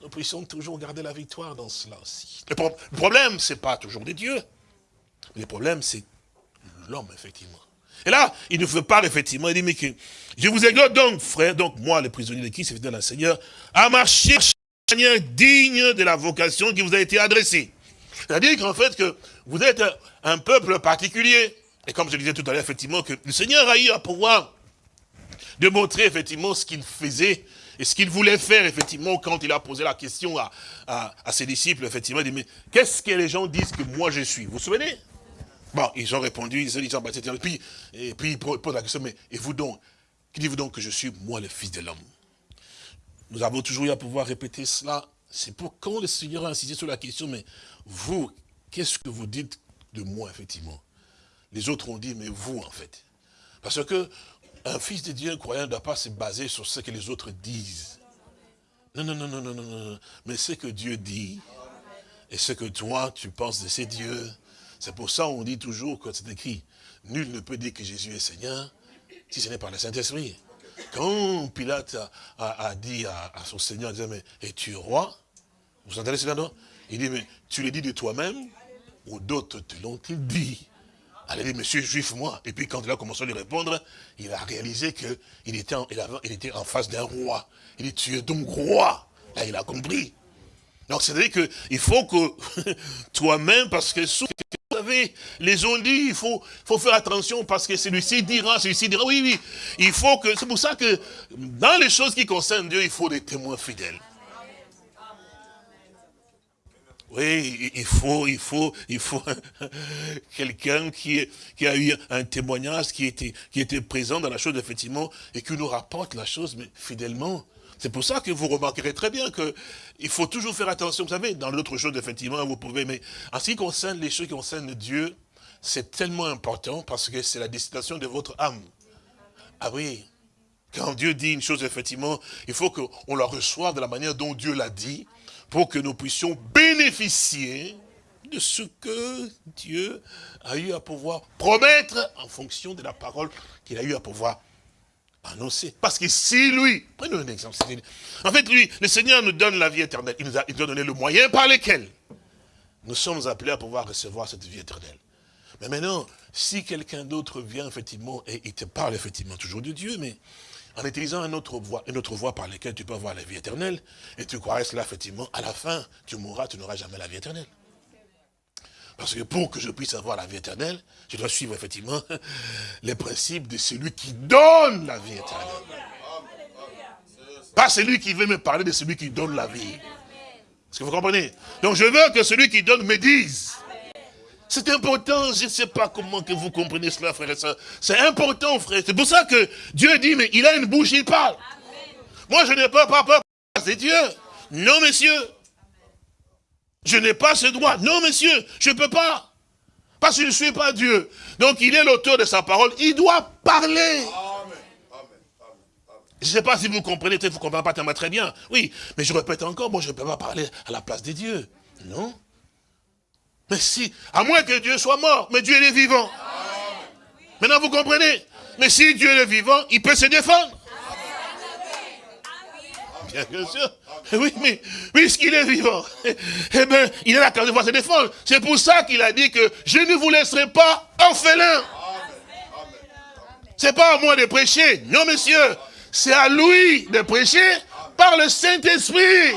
nous puissions toujours garder la victoire dans cela aussi. Le, problème, ce n'est pas toujours des dieux. Le problème, c'est l'homme, effectivement. Et là, il nous fait part, effectivement, il dit, mais que je vous exhorte donc, frère, donc moi, le prisonnier de qui, c'est le Seigneur, à marcher manière digne de la vocation qui vous a été adressée. C'est-à-dire qu'en fait, que vous êtes un peuple particulier. Et comme je disais tout à l'heure, effectivement, que le Seigneur a eu à pouvoir démontrer effectivement ce qu'il faisait et ce qu'il voulait faire, effectivement, quand il a posé la question à, à, ses disciples, effectivement, il dit, mais qu'est-ce que les gens disent que moi je suis? Vous vous souvenez? Bon, ils ont répondu, ils ont dit, et puis, et puis ils posent la question, mais et vous donc? Qui dites-vous donc que je suis, moi, le Fils de l'homme? Nous avons toujours eu à pouvoir répéter cela. C'est pour quand le Seigneur a insisté sur la question, mais vous, qu'est-ce que vous dites de moi, effectivement? Les autres ont dit, mais vous, en fait. Parce que un fils de Dieu, un croyant, ne doit pas se baser sur ce que les autres disent. Non, non, non, non, non, non, non. Mais ce que Dieu dit, et ce que toi, tu penses de ces dieux, c'est pour ça qu'on dit toujours, quand c'est écrit, nul ne peut dire que Jésus est Seigneur, si ce n'est par le Saint-Esprit. Quand Pilate a, dit à, son Seigneur, il disait, mais es-tu roi? Vous entendez cela, non Il dit, mais tu le dis de toi-même, ou d'autres te l'ont-ils dit? Elle a dit, monsieur juif, moi. Et puis quand il a commencé à lui répondre, il a réalisé qu'il était, en, il était en face d'un roi. Il dit, tu es donc roi. Là, il a compris. Donc, c'est-à-dire qu'il faut que <laughs> toi-même, parce que vous savez, les ont dit, il faut, faut faire attention parce que celui-ci dira, celui-ci dira, oui, oui. Il faut que, c'est pour ça que dans les choses qui concernent Dieu, il faut des témoins fidèles. Oui, il faut, il faut, il faut <laughs> quelqu'un qui, a eu un témoignage, qui était, présent dans la chose, effectivement, et qui nous rapporte la chose, mais fidèlement. C'est pour ça que vous remarquerez très bien que il faut toujours faire attention. Vous savez, dans l'autre chose, effectivement, vous pouvez, mais en ce qui concerne les choses qui concernent Dieu, c'est tellement important parce que c'est la destination de votre âme. Ah oui, quand Dieu dit une chose, effectivement, il faut qu'on la reçoive de la manière dont Dieu l'a dit, pour que nous puissions bénéficier de ce que Dieu a eu à pouvoir promettre en fonction de la parole qu'il a eu à pouvoir annoncer. Parce que si lui, prenons un exemple, en fait lui, le Seigneur nous donne la vie éternelle, il nous a, donné le moyen par lequel nous sommes appelés à pouvoir recevoir cette vie éternelle. Mais maintenant, si quelqu'un d'autre vient effectivement et il te parle effectivement toujours de Dieu, mais en utilisant une autre voie, une autre par laquelle tu peux avoir la vie éternelle, et tu croirais cela, effectivement, à la fin, tu mourras, tu n'auras jamais la vie éternelle. Parce que pour que je puisse avoir la vie éternelle, je dois suivre effectivement <laughs> les principes de celui qui donne la vie éternelle. Pas celui qui veut me parler de celui qui donne la vie. Est-ce que vous comprenez? Donc je veux que celui qui donne me dise. C'est important, je ne sais pas comment que vous comprenez cela, frère et soeur. C'est important, frère. C'est pour ça que Dieu dit, mais il a une bouche, il parle. Moi, je n'ai pas peur, c'est Dieu. Non, messieurs. Je n'ai pas ce droit. Non, messieurs, je ne peux pas. Parce que je ne suis pas Dieu. Donc, il est l'auteur de sa parole. Il doit parler. Je ne sais pas si vous comprenez, peut-être vous ne comprenez pas tellement très bien. Oui, mais je répète encore, moi je ne peux pas parler à la place des dieux. Non. Mais si, à moins que Dieu soit mort, mais Dieu est vivant. Maintenant vous comprenez? Mais si Dieu est vivant, il peut se défendre. Bien, sûr. Oui, mais puisqu'il est vivant, eh bien, il a la carte de voir se défendre. C'est pour ça qu'il a dit que je ne vous laisserai pas orphelin. C'est pas à moi de prêcher. Non, monsieur. C'est à lui de prêcher par le Saint-Esprit.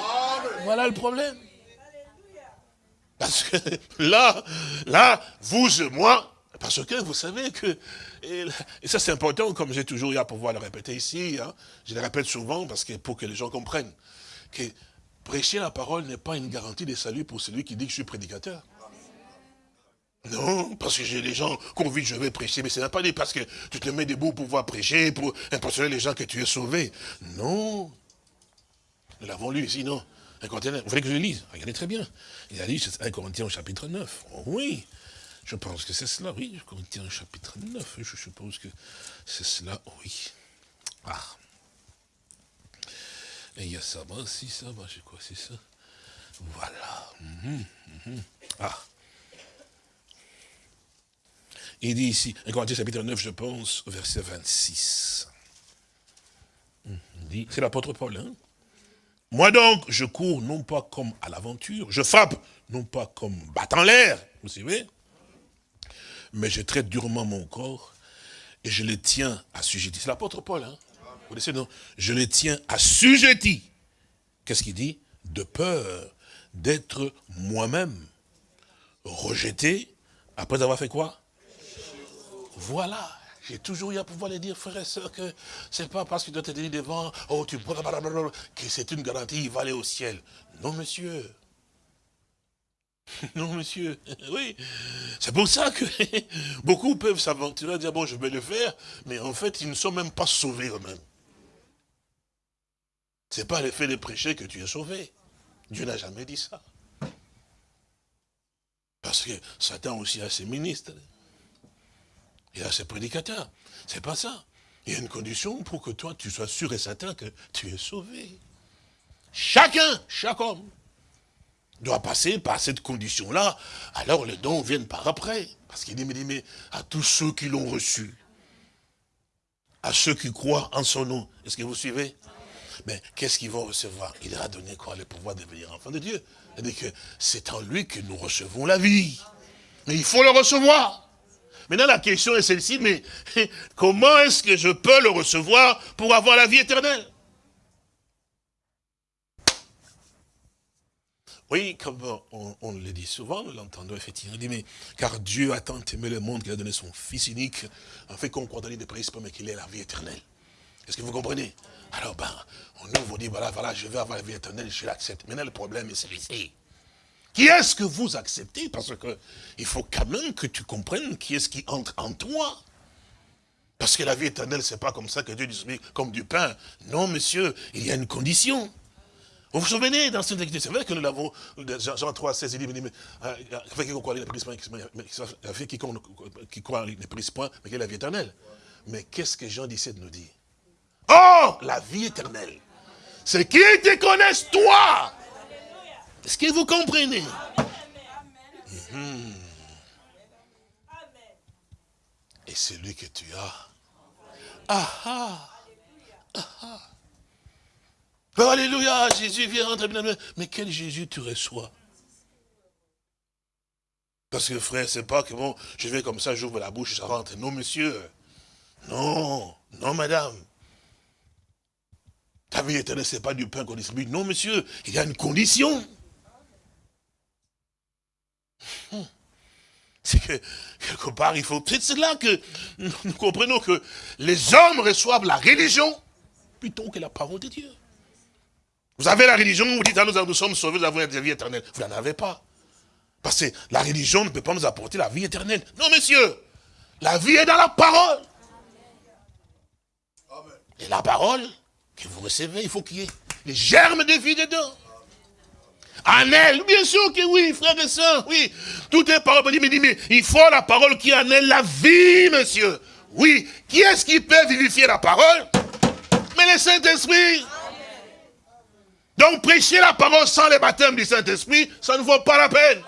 Voilà le problème. Parce que là, là, vous et moi, parce que vous savez que, et, ça c'est important, comme j'ai toujours eu à pouvoir le répéter ici, hein, je le répète souvent parce que pour que les gens comprennent, que prêcher la parole n'est pas une garantie de salut pour celui qui dit que je suis prédicateur. Non, parce que j'ai des gens vu que je vais prêcher, mais ce n'est pas dit parce que tu te mets debout pour pouvoir prêcher, pour impressionner les gens que tu es sauvé. Non. Nous l'avons lu ici, non Vous voulez que je le lise Regardez très bien. Il a dit 1 Corinthiens au chapitre 9. oui, je pense que c'est cela, oui. Corinthiens au chapitre 9, je suppose que c'est cela, oui. Ah. Et il y a ça, bah, si ça, bah, je crois c'est ça? Voilà. Mhm, mhm. Ah. Il dit ici, 1 Corinthiens chapitre 9, je pense, verset 26. dit, c'est l'apôtre Paul, hein? Moi donc, je cours non pas comme à l'aventure, je frappe non pas comme battant l'air, vous savez, mais je traite durement mon corps et je le tiens assujetti. C'est l'apôtre Paul, hein Vous laissez, non Je le tiens assujetti. Qu'est-ce qu'il dit? De peur d'être moi-même rejeté après avoir fait quoi? Voilà. J'ai toujours eu à pouvoir les dire, frères et sœurs, que c'est pas parce que tu te dire devant, oh, tu que c'est une garantie, il va aller au ciel. Non, monsieur. <laughs> Non, monsieur. <laughs> Oui. C'est pour ça que <laughs> beaucoup peuvent s'aventurer, dire, bon, je vais le faire, mais en fait, ils ne sont même pas sauvés eux-mêmes. C'est pas l'effet de prêcher que tu es sauvé. Dieu n'a jamais dit ça. Parce que Satan aussi a ses ministres. Il a ses prédicateurs. C'est pas ça. Il y a une condition pour que toi, tu sois sûr et certain que tu es sauvé. Chacun, chaque homme, doit passer par cette condition-là. Alors les dons viennent par après. Parce qu'il dit, mais, mais à tous ceux qui l'ont reçu, à ceux qui croient en son nom. Est-ce que vous suivez? Mais qu'est-ce qu'ils vont recevoir? Il leur a donné quoi? Le pouvoir de devenir enfant de Dieu. C'est-à-dire que c'est en lui que nous recevons la vie. Mais il faut le recevoir. Maintenant, la question est celle-ci, mais <laughs> comment est-ce que je peux le recevoir pour avoir la vie éternelle? Oui, comme on, le dit souvent, nous l'entendons effectivement, on dit, mais car Dieu a tant aimé le monde qu'il a donné son Fils unique, en fait qu'on dans les principes, mais qu'il ait la vie éternelle. Est-ce que vous comprenez? Alors, ben, on nous dit, voilà, voilà, je veux avoir la vie éternelle, je l'accepte. Maintenant, le problème est celui-ci. Qui est-ce que vous acceptez? Parce que il faut quand même que tu comprennes qui est-ce qui entre en toi. Parce que la vie éternelle, c'est pas comme ça que Dieu dit comme du pain. Non, monsieur, il y a une condition. Vous vous souvenez dans cette c'est vrai que nous l'avons, Jean 3, 16, il dit, mais, fait quiconque croit qui croit ne point, mais qu'il la vie éternelle? Mais qu'est-ce que Jean 17 nous dit? Oh, la vie éternelle, c'est qui te connaissent toi? Est-ce que vous comprenez? Mhm. Et celui que tu as. Ah ah, ah, ah. Alléluia, Jésus vient rentrer. Mais quel Jésus tu reçois? Parce que frère, c'est pas que bon, je vais comme ça, j'ouvre la bouche, ça rentre. Non, monsieur. Non, non, madame. Ta vie éternelle, ce n'est pas du pain qu'on distribue. Non, monsieur, il y a une condition. C'est que, quelque part, il faut... C'est là que nous comprenons que les hommes reçoivent la religion plutôt que la parole de Dieu. Vous avez la religion, vous dites, ah, nous, nous sommes sauvés, nous avons la vie éternelle. Vous n'en avez pas. Parce que la religion ne peut pas nous apporter la vie éternelle. Non, monsieur. La vie est dans la parole. Et la parole que vous recevez, il faut qu'il y ait les germes de vie dedans. En elle, bien sûr que oui, frère et soeur, oui. Tout est parole. Mais, mais il faut la parole qui en la vie, monsieur. Oui. Qui est-ce qui peut vivifier la parole? Mais le Saint-Esprit. Donc prêcher la parole sans le baptême du Saint-Esprit, ça ne vaut pas la peine.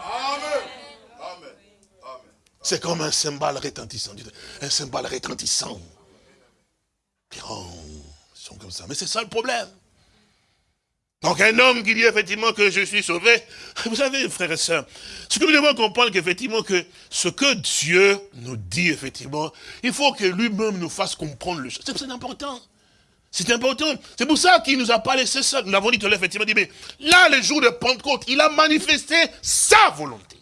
C'est comme un cymbale retentissant. Un cymbale retentissant. Oh, ils sont comme ça. Mais c'est ça le problème. Donc un homme qui dit effectivement que je suis sauvé, <laughs> vous savez frères et sœurs, ce que nous devons comprendre qu'effectivement que ce que Dieu nous dit effectivement, il faut que lui-même nous fasse comprendre le chose. C'est important. C'est important. C'est pour ça qu'il nous a pas laissé ça. Nous l'avons dit tout à l'heure, effectivement, dit, mais là, le jour de Pentecôte, il a manifesté sa volonté.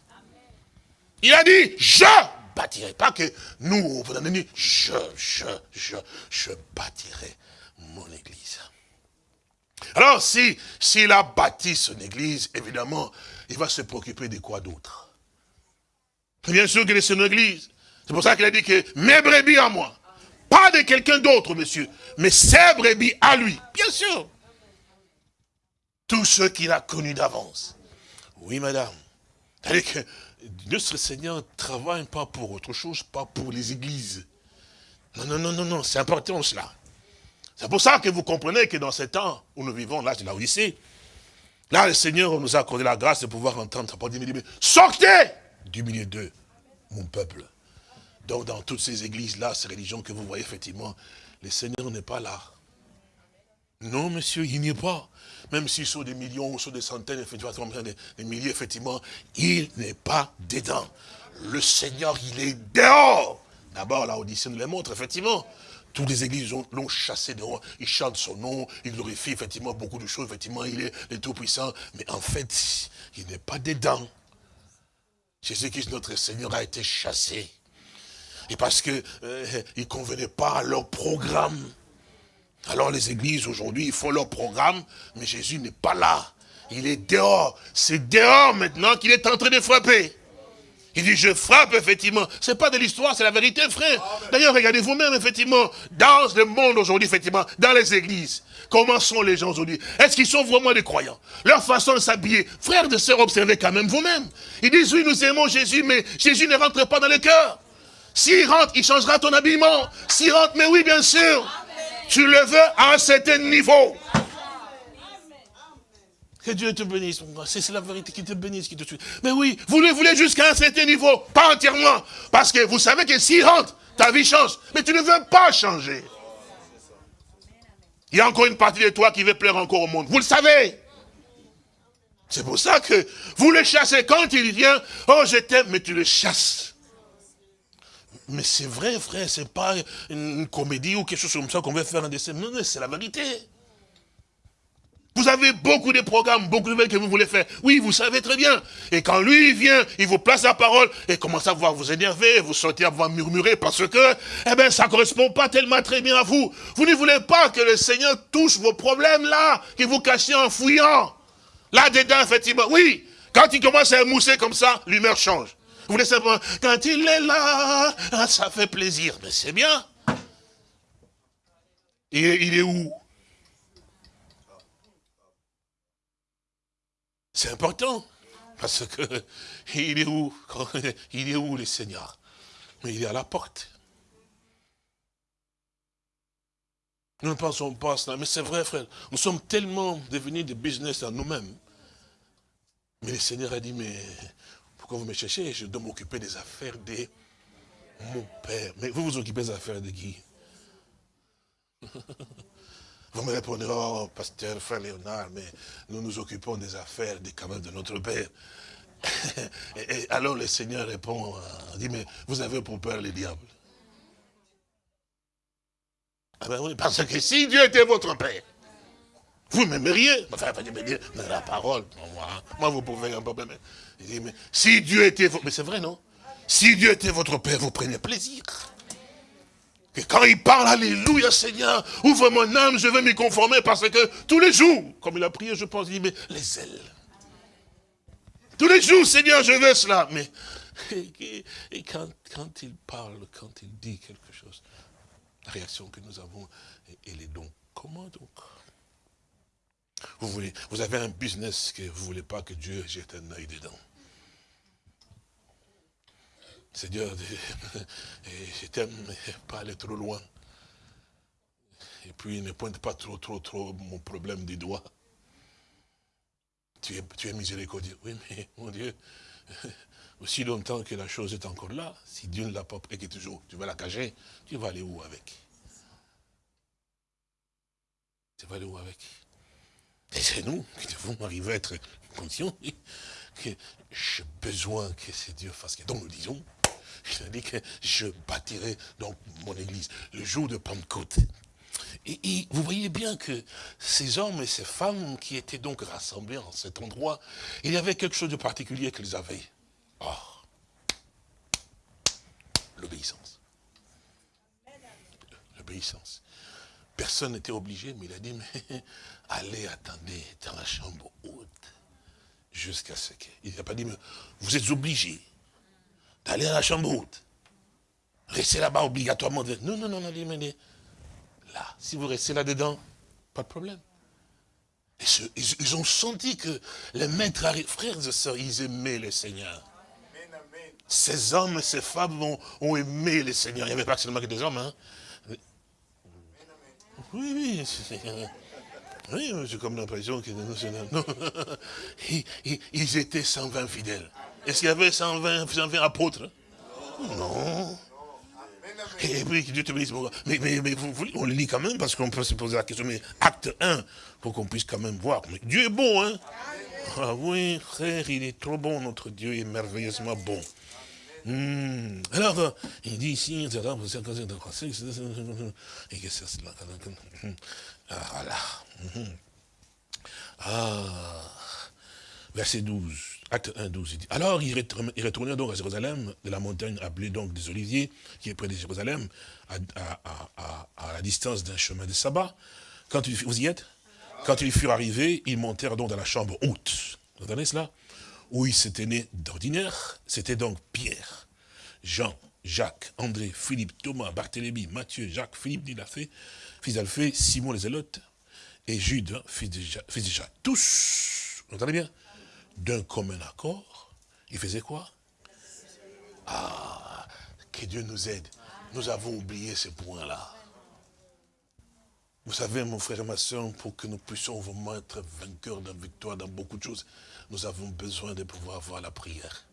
Il a dit, je bâtirai. Pas que nous, on dit, je, je, je, je bâtirai mon église. Alors, si s'il a bâti son église, évidemment, il va se préoccuper de quoi d'autre? Bien sûr qu'il est son église. C'est pour ça qu'il a dit que mes brebis à moi. Pas de quelqu'un d'autre, monsieur, mais ses brebis à lui. Bien sûr. Tout ce qu'il a connu d'avance. Oui, madame. C'est-à-dire que notre Seigneur travaille pas pour autre chose, pas pour les églises. Non, non, non, non, non, c'est important cela. C'est pour ça que vous comprenez que dans ce temps où nous vivons, là, c'est la Odyssée, là, le Seigneur nous a accordé la grâce de pouvoir entendre sa parole. Sortez du milieu d'eux, mon peuple. Donc, dans toutes ces églises-là, ces religions que vous voyez, effectivement, le Seigneur n'est pas là. Non, monsieur, il n'y est pas. Même s'ils sont des millions, sont des centaines, effectivement, des, milliers, effectivement, il n'est pas dedans. Le Seigneur, il est dehors. D'abord, la Odyssée nous le montre, effectivement. Toutes les églises l'ont chassé dehors. Ils chantent son nom, ils glorifient effectivement beaucoup de choses. Effectivement, il est Tout-Puissant. Mais en fait, il n'est pas dedans. Jésus-Christ, notre Seigneur, a été chassé. Et parce qu'il euh, ne convenait pas à leur programme. Alors les églises aujourd'hui, ils font leur programme, mais Jésus n'est pas là. Il est dehors. C'est dehors maintenant qu'il est en train de frapper. Il dit, je frappe, effectivement. C'est pas de l'histoire, c'est la vérité, frère. D'ailleurs, regardez vous-même, effectivement, dans le monde aujourd'hui, effectivement, dans les églises, comment sont les gens aujourd'hui? Est-ce qu'ils sont vraiment des croyants? Leur façon de s'habiller. Frères de sœurs, observez quand même vous-même. Ils disent, oui, nous aimons Jésus, mais Jésus ne rentre pas dans le cœur. S'il rentre, il changera ton habillement. S'il rentre, mais oui, bien sûr. Tu le veux à un certain niveau. Dieu te bénisse, C'est la vérité qui te bénisse, qui te tue. Mais oui, vous le voulez jusqu'à un certain niveau, pas entièrement. Parce que vous savez que s'il rentre, ta vie change. Mais tu ne veux pas changer. Il y a encore une partie de toi qui veut plaire encore au monde. Vous le savez. C'est pour ça que vous le chassez. Quand il vient, oh je t'aime, mais tu le chasses. Mais c'est vrai, frère, c'est pas une comédie ou quelque chose comme ça qu'on veut faire un. Non, non, c'est la vérité. Vous avez beaucoup de programmes, beaucoup de nouvelles que vous voulez faire. Oui, vous savez très bien. Et quand lui vient, il vous place la parole et commence à voir vous énerver, vous sortir à vous murmurer parce que, eh bien, ça correspond pas tellement très bien à vous. Vous ne voulez pas que le Seigneur touche vos problèmes là, que vous cachez en fouillant. Là-dedans, effectivement, oui. Quand il commence à mousser comme ça, l'humeur change. Vous voulez simplement, quand il est là, ah, ça fait plaisir. Mais c'est bien. Et il est où? C'est important. Parce que <laughs> il est où <laughs> Il est où le Seigneur Mais il est à la porte. Nous ne pensons pas à cela, mais c'est vrai, frère. Nous sommes tellement devenus des business à nous-mêmes. Mais le Seigneur a dit, mais pourquoi vous me cherchez? Je dois m'occuper des affaires de mon Père. Mais vous vous occupez des affaires de qui? <laughs> Vous me répondrez, oh, pasteur, frère Léonard, mais nous nous occupons des affaires des camarades de notre Père. <laughs> et, alors le Seigneur répond, euh, dit, mais vous avez pour peur les diables. Ah ben oui, parce que si Dieu était votre Père, vous m'aimeriez. Enfin, vous dire, la parole, moi, moi vous pouvez un peu Il dit, mais si Dieu était votre... Mais c'est vrai, non? Si Dieu était votre Père, vous prenez plaisir. Quand il parle, Alléluia Seigneur, ouvre mon âme, je veux m'y conformer parce que tous les jours, comme il a prié, je pense, il dit, mais les ailes. Tous les jours, Seigneur, je veux cela. Mais <laughs> quand, il parle, quand il dit quelque chose, la réaction que nous avons, elle est donc, comment donc? Vous, voulez, vous avez un business que vous ne voulez pas que Dieu jette un œil dedans. Seigneur, <laughs> je t'aime, pas aller trop loin. Et puis, ne pointe pas trop, trop, trop mon problème des doigts. Tu es, tu es miséricordieux. Oui, mais mon Dieu, <laughs> aussi longtemps que la chose est encore là, si Dieu ne l'a pas pris, toujours, tu vas la cacher, tu vas aller où avec? Tu vas aller où avec? Et c'est nous qui devons arriver à être conscients que j'ai besoin que c'est Dieu fasse. Donc nous disons, il a dit que je bâtirai donc mon église le jour de Pentecôte. Et, vous voyez bien que ces hommes et ces femmes qui étaient donc rassemblés en cet endroit, il y avait quelque chose de particulier qu'ils avaient. Oh, l'obéissance. L'obéissance. Personne n'était obligé, mais il a dit, mais <laughs> allez, attendez dans la chambre haute, jusqu'à ce qu'il... Il n'a pas dit, mais vous êtes obligés d'aller dans la chambre haute. Restez là-bas obligatoirement. Non, non, non, non, mais là, si vous restez là-dedans, pas de problème. ils, ont senti que les maîtres, frères et sœurs, ils aimaient le Seigneur. Ces hommes, ces femmes ont, aimé le Seigneur. Il n'y avait pas seulement que des hommes. Hein. Oui, oui. Oui, j'ai comme l'impression que non, <laughs> Ils étaient 120 fidèles. Est-ce qu'il y avait 120, 120 apôtres? Non. Et puis, Dieu te bénisse. Mais, mais, mais on le lit quand même parce qu'on peut se poser la question. Mais acte 1, pour qu'on puisse quand même voir. Mais Dieu est bon, hein Ah oui, frère, il est trop bon, notre Dieu est merveilleusement bon. Hmm. Alors, il dit ici, ah, voilà. Hmm. Ah, verset 12, acte 1, 12, il dit, alors il retournait donc à Jérusalem, de la montagne appelée donc des Oliviers, qui est près de Jérusalem, à, la distance d'un chemin de sabbat. Quand il, vous y êtes? Quand ils furent arrivés, ils montèrent donc dans la chambre haute. Vous entendez cela? Où ils s'étaient nés d'ordinaire, c'était donc Pierre, Jean, Jacques, André, Philippe, Thomas, Barthélemy, Matthieu, Jacques, Philippe d'Ilafé, fils d'Alphée, Simon les Zélotes, et Jude, fils de, Jacques. Tous, vous entendez bien? D'un commun accord, ils faisaient quoi? Ah, que Dieu nous aide. Nous avons oublié ce point-là. Vous savez, mon frère et ma soeur, pour que nous puissions vraiment être vainqueurs de victoire dans beaucoup de choses, nous avons besoin de pouvoir avoir la prière.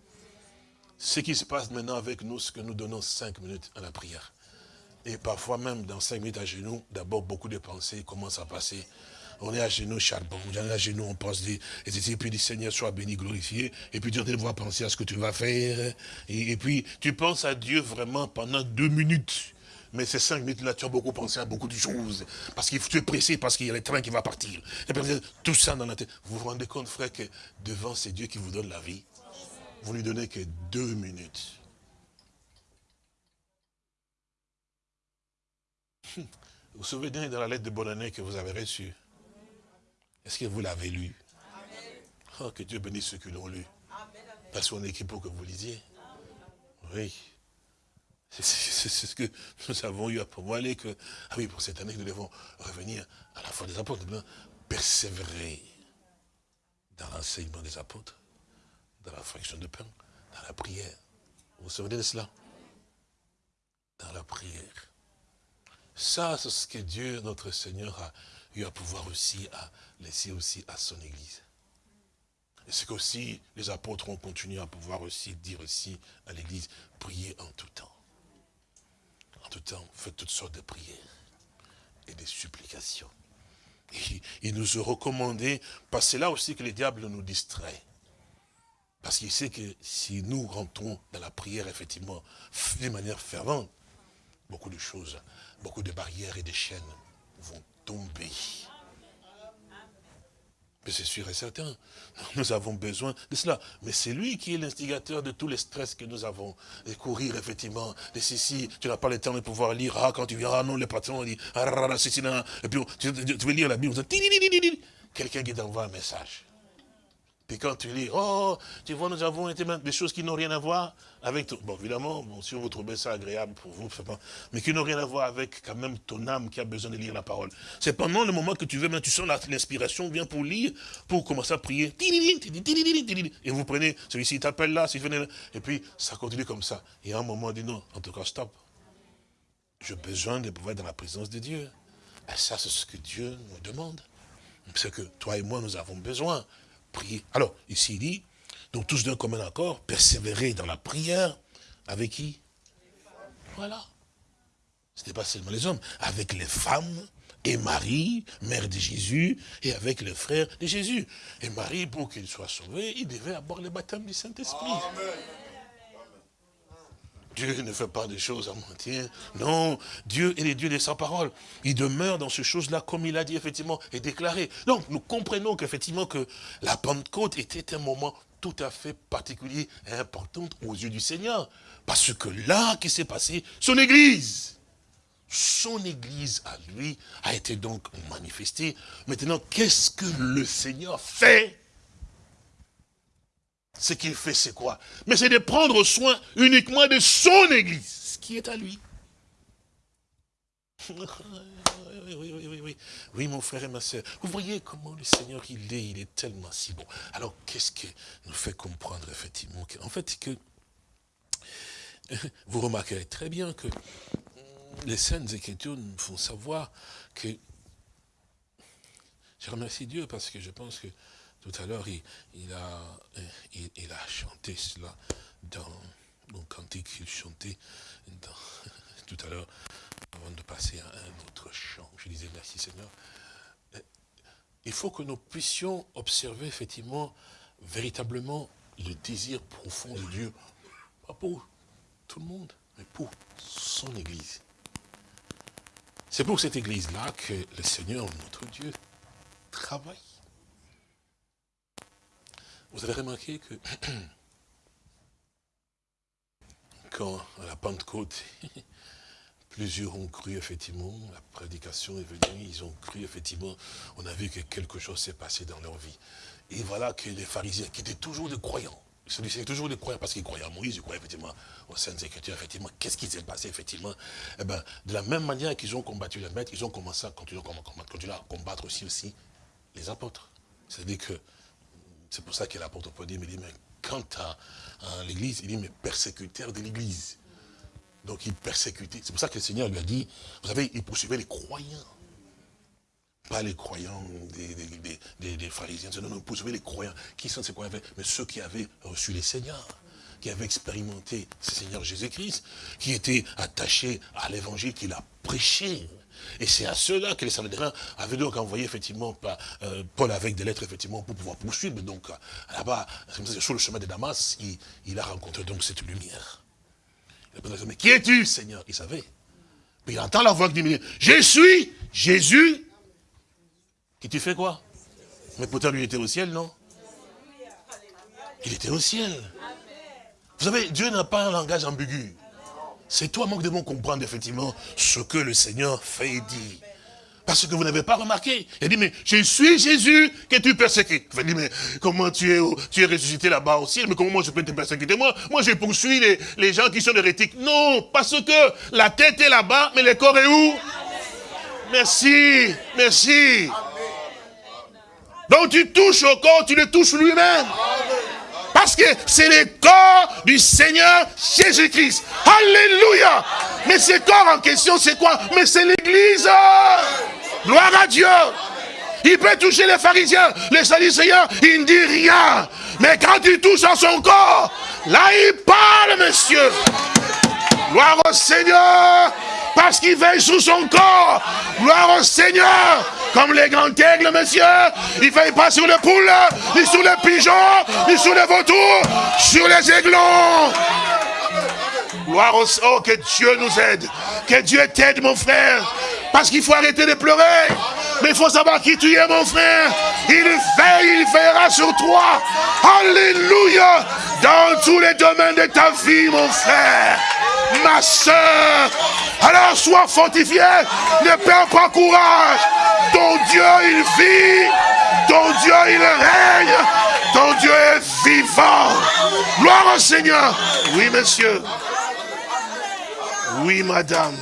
Ce qui se passe maintenant avec nous, c'est que nous donnons cinq minutes à la prière. Et parfois même, dans cinq minutes à genoux, d'abord beaucoup de pensées commencent à passer. On est à genoux, charbon, on est à genoux, on pense et puis dit Seigneur, sois béni, glorifié. Et puis tu vas penser à ce que tu vas faire. Et, puis tu penses à Dieu vraiment pendant deux minutes. Mais ces cinq minutes-là, tu as beaucoup pensé à beaucoup de choses. Parce que tu es pressé, parce qu'il y a le train qui va partir. tout ça dans la tête. Vous vous rendez compte, frère, que devant, c'est Dieu qui vous donne la vie vous lui donnez que deux minutes. Vous vous souvenez de la lettre de bonne année que vous avez reçue? Est-ce que vous l'avez lue Oh, que Dieu bénisse ceux qui l'ont lu. Pas son équipe pour que vous lisiez. Oui. C'est ce que nous avons eu à aller que, ah oui, pour cette année, nous devons revenir à la foi des apôtres, persévérer dans l'enseignement des apôtres dans la fraction de pain, dans la prière. Vous vous souvenez de cela? Dans la prière. Ça, c'est ce que Dieu, notre Seigneur, a eu à pouvoir aussi à laisser aussi à son Église. Et c'est qu'aussi les apôtres ont continué à pouvoir aussi dire aussi à l'Église, priez en tout temps. En tout temps, faites toutes sortes de prières et des supplications. Et il nous a recommandé, parce que c'est là aussi que le diable nous distrait. Parce qu'il sait que si nous rentrons dans la prière, effectivement, de manière fervente, beaucoup de choses, beaucoup de barrières et de chaînes vont tomber. Mais c'est sûr et certain, nous avons besoin de cela. Mais c'est lui qui est l'instigateur de tous les stress que nous avons. De courir, effectivement, de ceci, tu n'as pas le temps de pouvoir lire, ah, quand tu viens, ah non, le patron dit, ah, ceci, là, et puis tu, veux lire la Bible, quelqu'un qui t'envoie un message. Puis quand tu lis, oh, tu vois, nous avons été des choses qui n'ont rien à voir avec ton... Bon, évidemment, bon, si vous trouvez ça agréable pour vous, mais qui n'ont rien à voir avec quand même ton âme qui a besoin de lire la parole. C'est pendant le moment que tu veux, tu sens l'inspiration, vient pour lire, pour commencer à prier. Et vous prenez, celui-ci t'appelle là, et puis ça continue comme ça. Et à un moment, dit non, en tout cas, stop. J'ai besoin de pouvoir être dans la présence de Dieu. Et ça, c'est ce que Dieu nous demande. C'est que toi et moi, nous avons besoin Alors, ici il dit, donc tous d'un commun accord, persévérer dans la prière, avec qui? Voilà. Ce n'est pas seulement les hommes, avec les femmes, et Marie, mère de Jésus, et avec les frères de Jésus. Et Marie, pour qu'il soit sauvé, il devait avoir le baptême du Saint-Esprit. Dieu ne fait pas des choses à mentir. Non, Dieu est le Dieu de sa parole. Il demeure dans ces choses-là, comme il a dit, effectivement, et déclaré. Donc, nous comprenons qu'effectivement, que la Pentecôte était un moment tout à fait particulier et important aux yeux du Seigneur. Parce que là, qui s'est passé, son Église, son Église à lui a été donc manifestée. Maintenant, qu'est-ce que le Seigneur fait? Ce qu'il fait, c'est quoi? Mais c'est de prendre soin uniquement de son Église, ce qui est à lui. <laughs> Oui, oui, oui, oui, oui, mon frère et ma soeur. Vous voyez comment le Seigneur, il est, il est tellement si bon. Alors, qu'est-ce qui nous fait comprendre, effectivement, en fait, que <laughs> vous remarquerez très bien que les Saintes Écritures nous font savoir que... Je remercie Dieu parce que je pense que tout à l'heure, il, a, chanté cela dans le cantique qu'il chantait <laughs> tout à l'heure, avant de passer à un autre chant. Je disais, merci Seigneur. Il faut que nous puissions observer effectivement, véritablement, le désir profond de Dieu, pas pour tout le monde, mais pour son Église. C'est pour cette Église-là que le Seigneur, notre Dieu, travaille. Vous avez remarqué que <clears throat> quand à la Pentecôte, <laughs> plusieurs ont cru effectivement, la prédication est venue, ils ont cru effectivement, on a vu que quelque chose s'est passé dans leur vie. Et voilà que les pharisiens, qui étaient toujours des croyants, c'est toujours des croyants parce qu'ils croyaient à Moïse, ils croyaient effectivement aux Saintes Écritures, effectivement. Qu'est-ce qui s'est passé, effectivement? Eh ben, De la même manière qu'ils ont combattu les maîtres, ils ont commencé à continuer, à combattre aussi, aussi les apôtres. C'est-à-dire que c'est pour ça que l'apôtre Paul dit, mais, dit, mais quant à, l'église, il dit, mais persécuteur de l'église. Donc il persécutait. C'est pour ça que le Seigneur lui a dit, vous savez, il poursuivait les croyants. Pas les croyants des, des, pharisiens, non, non, il poursuivait les croyants. Qui sont ces croyants? Mais ceux qui avaient reçu les seigneurs qui avaient expérimenté ce Seigneur Jésus-Christ, qui étaient attachés à l'évangile qu'il a prêché. Et c'est à ceux-là que les Sanhédrins avaient donc envoyé effectivement euh, Paul avec des lettres effectivement pour pouvoir poursuivre. Donc là-bas, sur le chemin de Damas, il, a rencontré donc cette lumière. Il a mais qui es-tu Seigneur? Il savait. Puis il entend la voix qui dit, je suis Jésus. Qui tu fais quoi? Mais pourtant lui était au ciel, non? Il était au ciel. Vous savez, Dieu n'a pas un langage ambigu. C'est toi, moi, que devons comprendre effectivement ce que le Seigneur fait et dit. Parce que vous n'avez pas remarqué. Il dit, mais je suis Jésus que tu persécutes. Il dit, mais comment tu es, tu es ressuscité là-bas au ciel, mais comment moi je peux te persécuter? Moi, moi je poursuis les, les gens qui sont hérétiques. Non, parce que la tête est là-bas, mais le corps est où? Merci, merci. Donc tu touches au corps, tu le touches lui-même. Parce que c'est le corps du Seigneur Jésus-Christ. Alléluia. Mais ce corps en question, c'est quoi? Mais c'est l'église. Gloire à Dieu. Il peut toucher les pharisiens, les Seigneur, il ne dit rien. Mais quand il touche à son corps, là il parle, monsieur. Gloire au Seigneur, parce qu'il veille sous son corps. Gloire au Seigneur, comme les grands aigles, monsieur. Il ne veille pas sur les poules, ni sur les pigeons, ni sur les vautours, sur les aiglons. Gloire au oh, que Dieu nous aide. Que Dieu t'aide, mon frère. Parce qu'il faut arrêter de pleurer. Mais il faut savoir qui tu es, mon frère. Il veille, il veillera sur toi. Alléluia. Dans tous les domaines de ta vie, mon frère. Ma soeur. Alors sois fortifié. Ne perds pas courage. Ton Dieu, il vit. Ton Dieu, il règne. Ton Dieu est vivant. Gloire au Seigneur. Oui, monsieur. Oui, madame.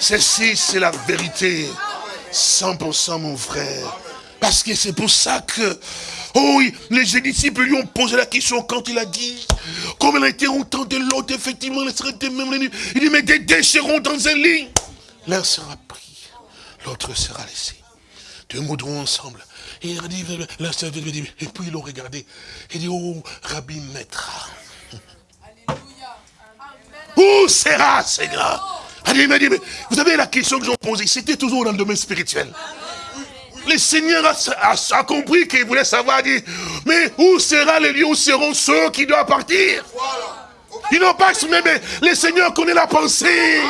Ceci, c'est la vérité. 100% mon frère. Parce que c'est pour ça que, oh oui, les disciples lui ont posé la question quand il a dit, comme il a été autant de l'autre, effectivement, il serait même Il dit, mais des déchirons dans un lit. L'un sera pris, l'autre sera laissé. Deux moudrons ensemble. Et il a dit, et puis ils l'ont regardé. Il dit, oh, Rabbi Maître. Où sera, Seigneur? Il m'a dit, mais vous savez la question que j'ai posée, c'était toujours dans le domaine spirituel. Le Seigneur a, compris qu'il voulait savoir, dit, mais où sera le lieu où seront ceux qui doivent partir? Ils n'ont pas exprimé, mais le Seigneur connaît la pensée.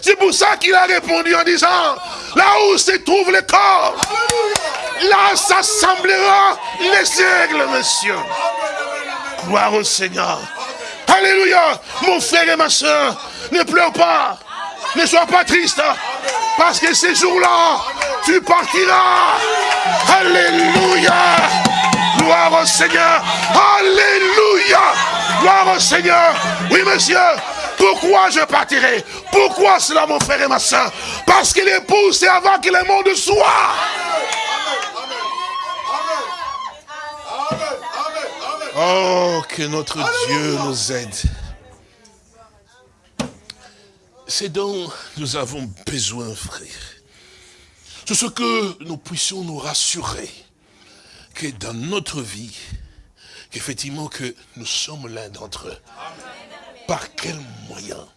C'est pour ça qu'il a répondu en disant, là où se trouve le corps, là s'assemblera les aigles, monsieur. Gloire au Seigneur. Alléluia. Mon frère et ma soeur, ne pleure pas. Ne sois pas triste. Parce que ces jours-là, tu partiras. Alléluia. Gloire au Seigneur. Alléluia. Gloire au Seigneur. Oui, monsieur. Pourquoi je partirai? Pourquoi cela, mon frère et ma soeur? Parce que l'épouse, c'est avant que le monde soit. Oh, que notre Dieu nous aide. C'est dont nous avons besoin, frère. C'est ce que nous puissions nous rassurer que dans notre vie, qu'effectivement que nous sommes l'un d'entre eux. Par quel moyen?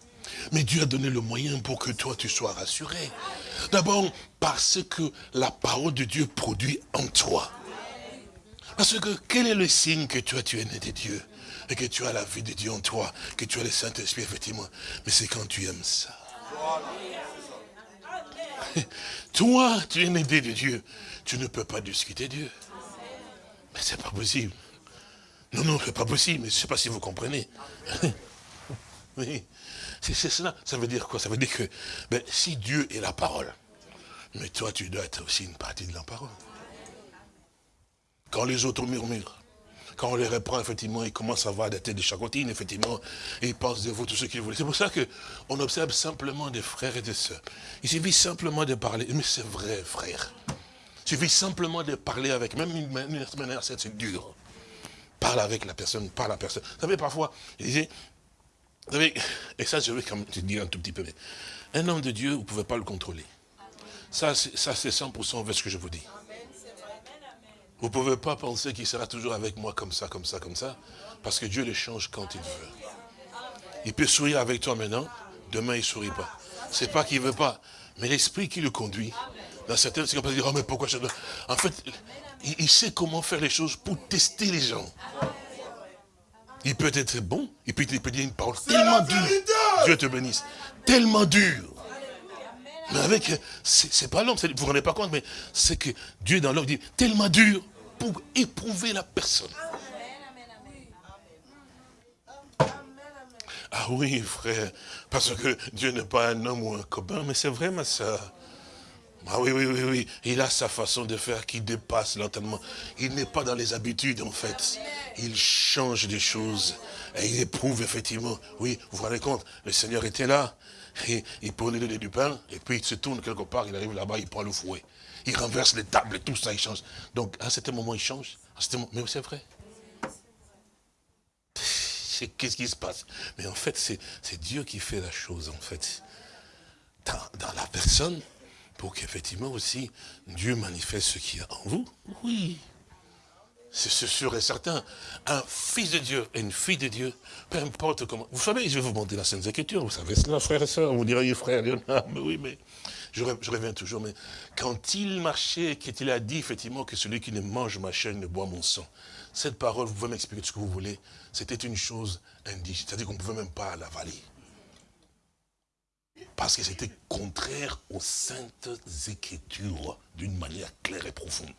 Mais Dieu a donné le moyen pour que toi tu sois rassuré. D'abord parce que la parole de Dieu produit en toi. Parce que quel est le signe que tu es né de Dieu et que tu as la vie de Dieu en toi, que tu as le Saint-Esprit, effectivement? Mais c'est quand tu aimes ça. <laughs> Toi, tu es né de Dieu. Tu ne peux pas discuter Dieu. Mais c'est pas possible. Non, non, c'est pas possible. Mais je ne sais pas si vous comprenez. <laughs> Oui. C'est cela. Ça veut dire quoi? Ça veut dire que ben, si Dieu est la parole, mais toi, tu dois être aussi une partie de la parole. Quand les autres murmurent, quand on les reprend, effectivement, ils commencent à avoir des têtes de chacotine, effectivement, et ils pensent de vous tout ce qu'ils voulaient. C'est pour ça qu'on observe simplement des frères et des sœurs. Il suffit simplement de parler, mais c'est vrai, frère. Il suffit simplement de parler avec, même une manière, c'est dur. Parle avec la personne, parle à la personne. Vous savez, parfois, vous savez, et ça, je vais quand même te dire un tout petit peu, mais un homme de Dieu, vous ne pouvez pas le contrôler. Ça, c'est 100% vers ce que je vous dis. Vous ne pouvez pas penser qu'il sera toujours avec moi comme ça, comme ça, comme ça, parce que Dieu le change quand il veut. Il peut sourire avec toi maintenant, demain il ne sourit pas. C'est pas qu'il ne veut pas, mais l'esprit qui le conduit. Dans certaines circonstances, oh mais pourquoi je dois... En fait, il, sait comment faire les choses pour tester les gens. Il peut être bon, et puis il peut dire une parole tellement dure. Dieu te bénisse. Tellement dure mais avec, c'est pas l'homme, vous ne vous rendez pas compte, mais c'est que Dieu dans l'homme dit tellement dur pour éprouver la personne. Ah oui, frère, parce que Dieu n'est pas un homme ou un copain, mais c'est vrai, ma soeur. Ah oui, oui, oui, oui. Il a sa façon de faire qui dépasse lentement. Il n'est pas dans les habitudes, en fait. Il change des choses. Et il éprouve, effectivement. Oui, vous vous rendez compte, le Seigneur était là. Et il prenait le du pain, et puis il se tourne quelque part, il arrive là-bas, il prend le fouet. Il renverse les tables, tout ça, il change. Donc, à un certain moment, il change. Mais c'est vrai. Qu'est-ce qui se passe? Mais en fait, c'est Dieu qui fait la chose, en fait. Dans, la personne, pour qu'effectivement aussi, Dieu manifeste ce qu'il y a en vous. Oui. C'est sûr et certain. Un fils de Dieu et une fille de Dieu, peu importe comment. Vous savez, je vais vous montrer la Sainte Écriture, vous savez cela, frère et soeur. Vous direz, frère, ah, mais oui, mais je, reviens toujours. Mais quand il marchait, qu'il a dit effectivement que celui qui ne mange ma chaîne ne boit mon sang, cette parole, vous pouvez m'expliquer ce que vous voulez, c'était une chose indigène. C'est-à-dire qu'on ne pouvait même pas l'avaler. Parce que c'était contraire aux saintes écritures d'une manière claire et profonde.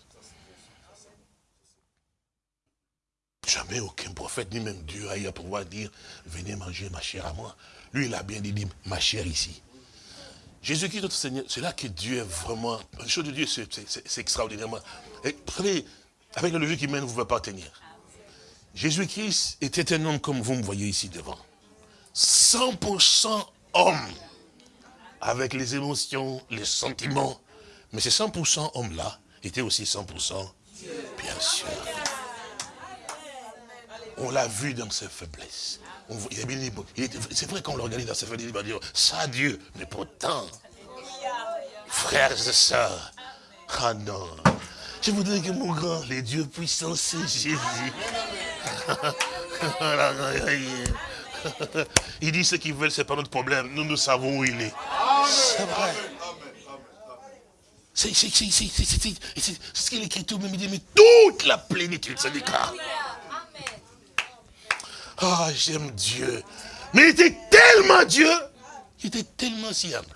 Jamais aucun prophète, ni même Dieu, a eu à pouvoir dire, venez manger ma chair à moi. Lui, il a bien dit, ma chair ici. Jésus-Christ, notre Seigneur, c'est là que Dieu est vraiment... La chose de Dieu, c'est extraordinairement... vous savez, Avec la logique humaine, vous ne pouvez pas tenir. Jésus-Christ était un homme comme vous me voyez ici devant. 100% homme. Avec les émotions, les sentiments. Mais ces 100% hommes-là étaient aussi 100% bien sûr. On l'a vu dans ses faiblesses. C'est vrai qu'on le regarde dans ses faiblesses, il va dire, ça Dieu, mais pourtant, frères et sœurs, ah non, je voudrais que mon grand, les dieux puissants, c'est Jésus. <laughs> Il dit ce qu'ils veulent, ce n'est pas notre problème. Nous, nous savons où il est. C'est vrai. C'est ce qu'il écrit tout même. Il dit, mais toute la plénitude, c'est du Ah, j'aime Dieu. Mais il était tellement Dieu, il était tellement si humble.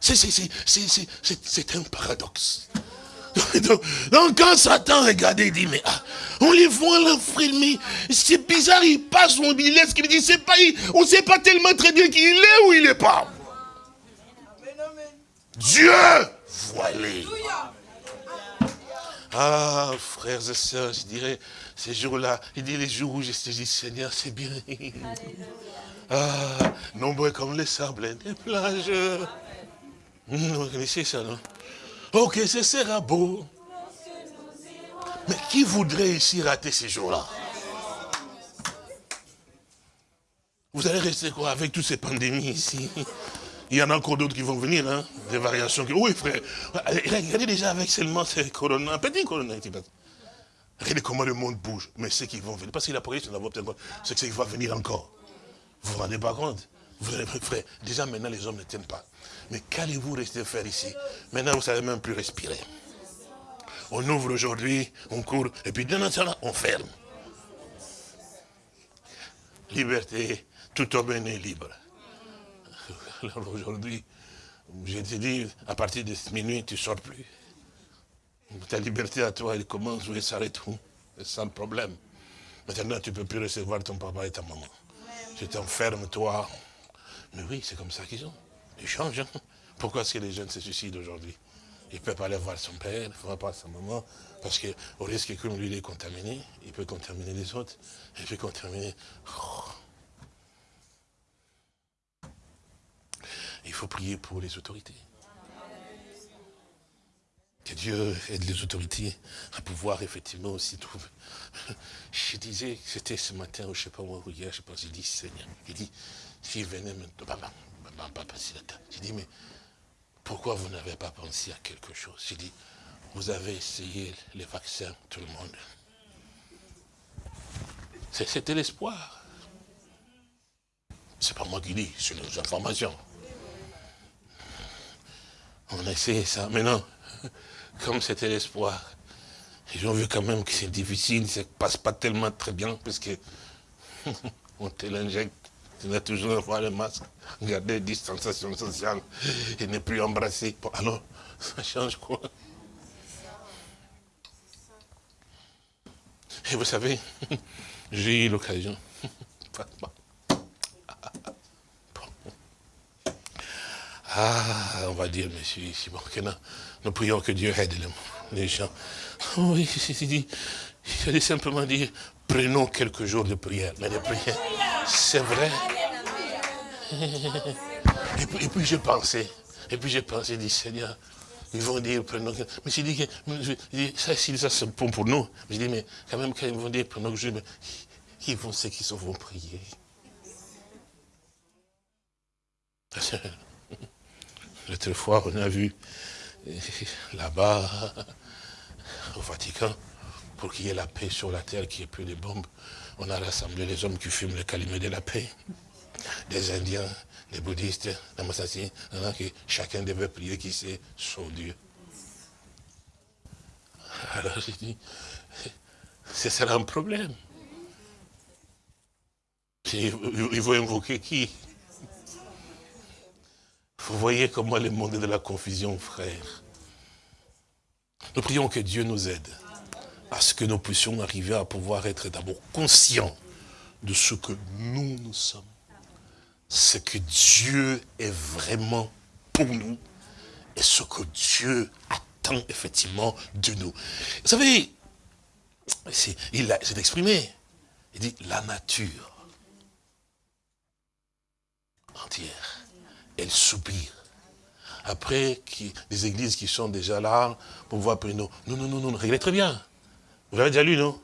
C'est un paradoxe. <laughs> Donc, quand Satan regardait, il dit, mais ah, on les voit là filmer, c'est bizarre, il passe, on il laisse, il dit, c'est pas, on ne sait pas tellement très bien qui il est ou il n'est pas. Dieu voilé. Ah, frères et sœurs, je dirais, ces jours-là, il dit les jours où je te dis, Seigneur, c'est bien. Ah, nombreux comme les sables des plages. Vous connaissez ça, non? Ok, ce sera beau. Mais qui voudrait ici rater ces jours-là? Vous allez rester quoi avec toutes ces pandémies ici? Il y en a encore d'autres qui vont venir, hein, des variations. Oui, frère, regardez déjà avec seulement ces corona, un petit corona. Regardez comment le monde bouge. Mais ceux qui vont venir, parce qu'il a parlé, c'est ce qui va venir encore. Vous vous rendez pas compte? Vous, frère, déjà maintenant les hommes ne tiennent pas. Mais qu'allez-vous rester faire ici? Maintenant, vous ne savez même plus respirer. On ouvre aujourd'hui, on court, et puis d'un instant, on ferme. Liberté, tout homme est libre. <laughs> Alors aujourd'hui, je te dis, à partir de minuit, tu ne sors plus. Ta liberté à toi, elle commence où elle s'arrête où Sans problème. Maintenant, tu ne peux plus recevoir ton papa et ta maman. Tu t'enfermes, toi. Mais oui, c'est comme ça qu'ils ont. Ils changent. Hein. Pourquoi est-ce que les jeunes se suicident aujourd'hui? Il ne peut pas aller voir son père, il ne va pas sa maman, parce qu'au risque que lui, il est contaminé, il peut contaminer les autres, il peut contaminer... Oh. Il faut prier pour les autorités. Que Dieu aide les autorités à pouvoir effectivement aussi trouver. Je disais, c'était ce matin, je ne sais pas où, hier, je pense, il dit, Seigneur, il dit, s'il venait maintenant, passer la tête. J'ai dit, mais pourquoi vous n'avez pas pensé à quelque chose? J'ai dit, vous avez essayé les vaccins, tout le monde. C'était l'espoir. C'est pas moi qui dis, c'est nos informations. On a essayé ça. Mais non, comme c'était l'espoir, ils ont vu quand même que c'est difficile, ça ne passe pas tellement très bien, parce que <laughs> on te l'injecte tu dois toujours avoir le masque, garder distanciation sociale et ne plus embrasser. alors, <laughs> ça change quoi? Et vous savez, <laughs> j'ai eu l'occasion. Ah, on va dire, monsieur, ici, bon, que nous, prions que Dieu aide les, gens. <laughs> Oui, il a simplement dire, prenons quelques jours de prière. Mais de prière, c'est vrai. Et puis, et puis j'ai pensé, et puis j'ai pensé, dit Seigneur, ils vont dire, prenons Mais j'ai dit que, ça, ça c'est bon pour nous. Mais je dis, mais quand même, quand ils vont dire, prenons que ils vont, ceux qui sont, vont prier? L'autre fois, on a vu là-bas, au Vatican, pour qu'il y ait la paix sur la terre, qu'il n'y ait plus de bombes, on a rassemblé les hommes qui fument le calumet de la paix, des Indiens, des bouddhistes, des Massassins, que chacun devait prier qui sait son Dieu. Alors j'ai dit, ce sera un problème. Il faut invoquer qui? Vous voyez comment le monde est de la confusion, frère. Nous prions que Dieu nous aide à ce que nous puissions arriver à pouvoir être d'abord conscients de ce que nous, nous sommes. Ce que Dieu est vraiment pour nous et ce que Dieu attend effectivement de nous. Vous savez, il s'est exprimé. Il dit, la nature entière, elle soupire. Après, qui, des églises qui sont déjà là, pour voir, non, non, non, non, non, réglez très bien. Vous l'avez déjà lu, non?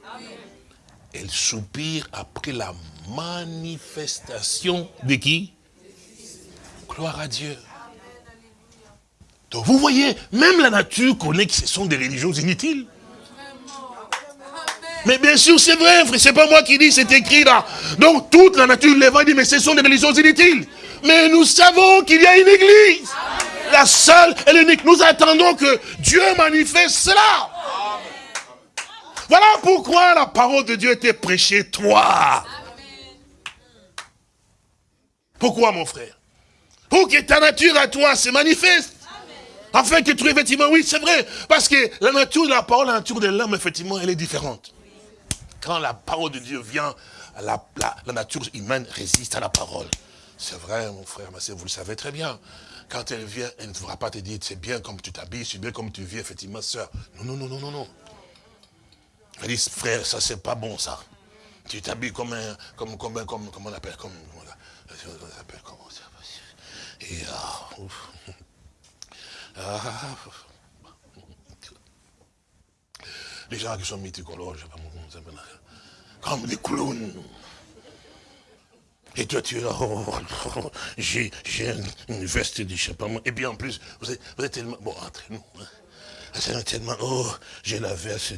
Elle soupire après la manifestation de qui? Gloire à Dieu. Donc vous voyez, même la nature connaît que ce sont des religions inutiles. Mais bien sûr, c'est vrai, frère, c'est pas moi qui dis, c'est écrit là. Donc toute la nature les va dire, mais ce sont des religions inutiles. Mais nous savons qu'il y a une église. La seule et l'unique. Nous attendons que Dieu manifeste cela. Voilà pourquoi la parole de Dieu était prêchée, toi. Pourquoi, mon frère? Pour que ta nature à toi se manifeste. Afin que tu effectivement, oui, c'est vrai. Parce que la nature de la parole, la nature de l'homme, effectivement, elle est différente. Quand la parole de Dieu vient, la, nature humaine résiste à la parole. C'est vrai, mon frère, ma vous le savez très bien. Quand elle vient, elle ne pourra pas te dire, c'est bien comme tu t'habilles, c'est bien comme tu vis, effectivement, soeur. Non, non, non, non, non, non. Elle dit, frère, ça c'est pas bon, ça. Tu t'habilles comme un, comme, comme, comme, comment on appelle, comme, on appelle, comment Et, ah. Ah, les gens qui sont mythicologues, je sais pas comment ça s'appelle, comme des clowns. Et toi, tu es là, oh, <laughs> j'ai une veste moi. Et bien en plus, vous êtes, vous êtes tellement, bon, entre nous, hein, c'est tellement, oh, j'ai la veste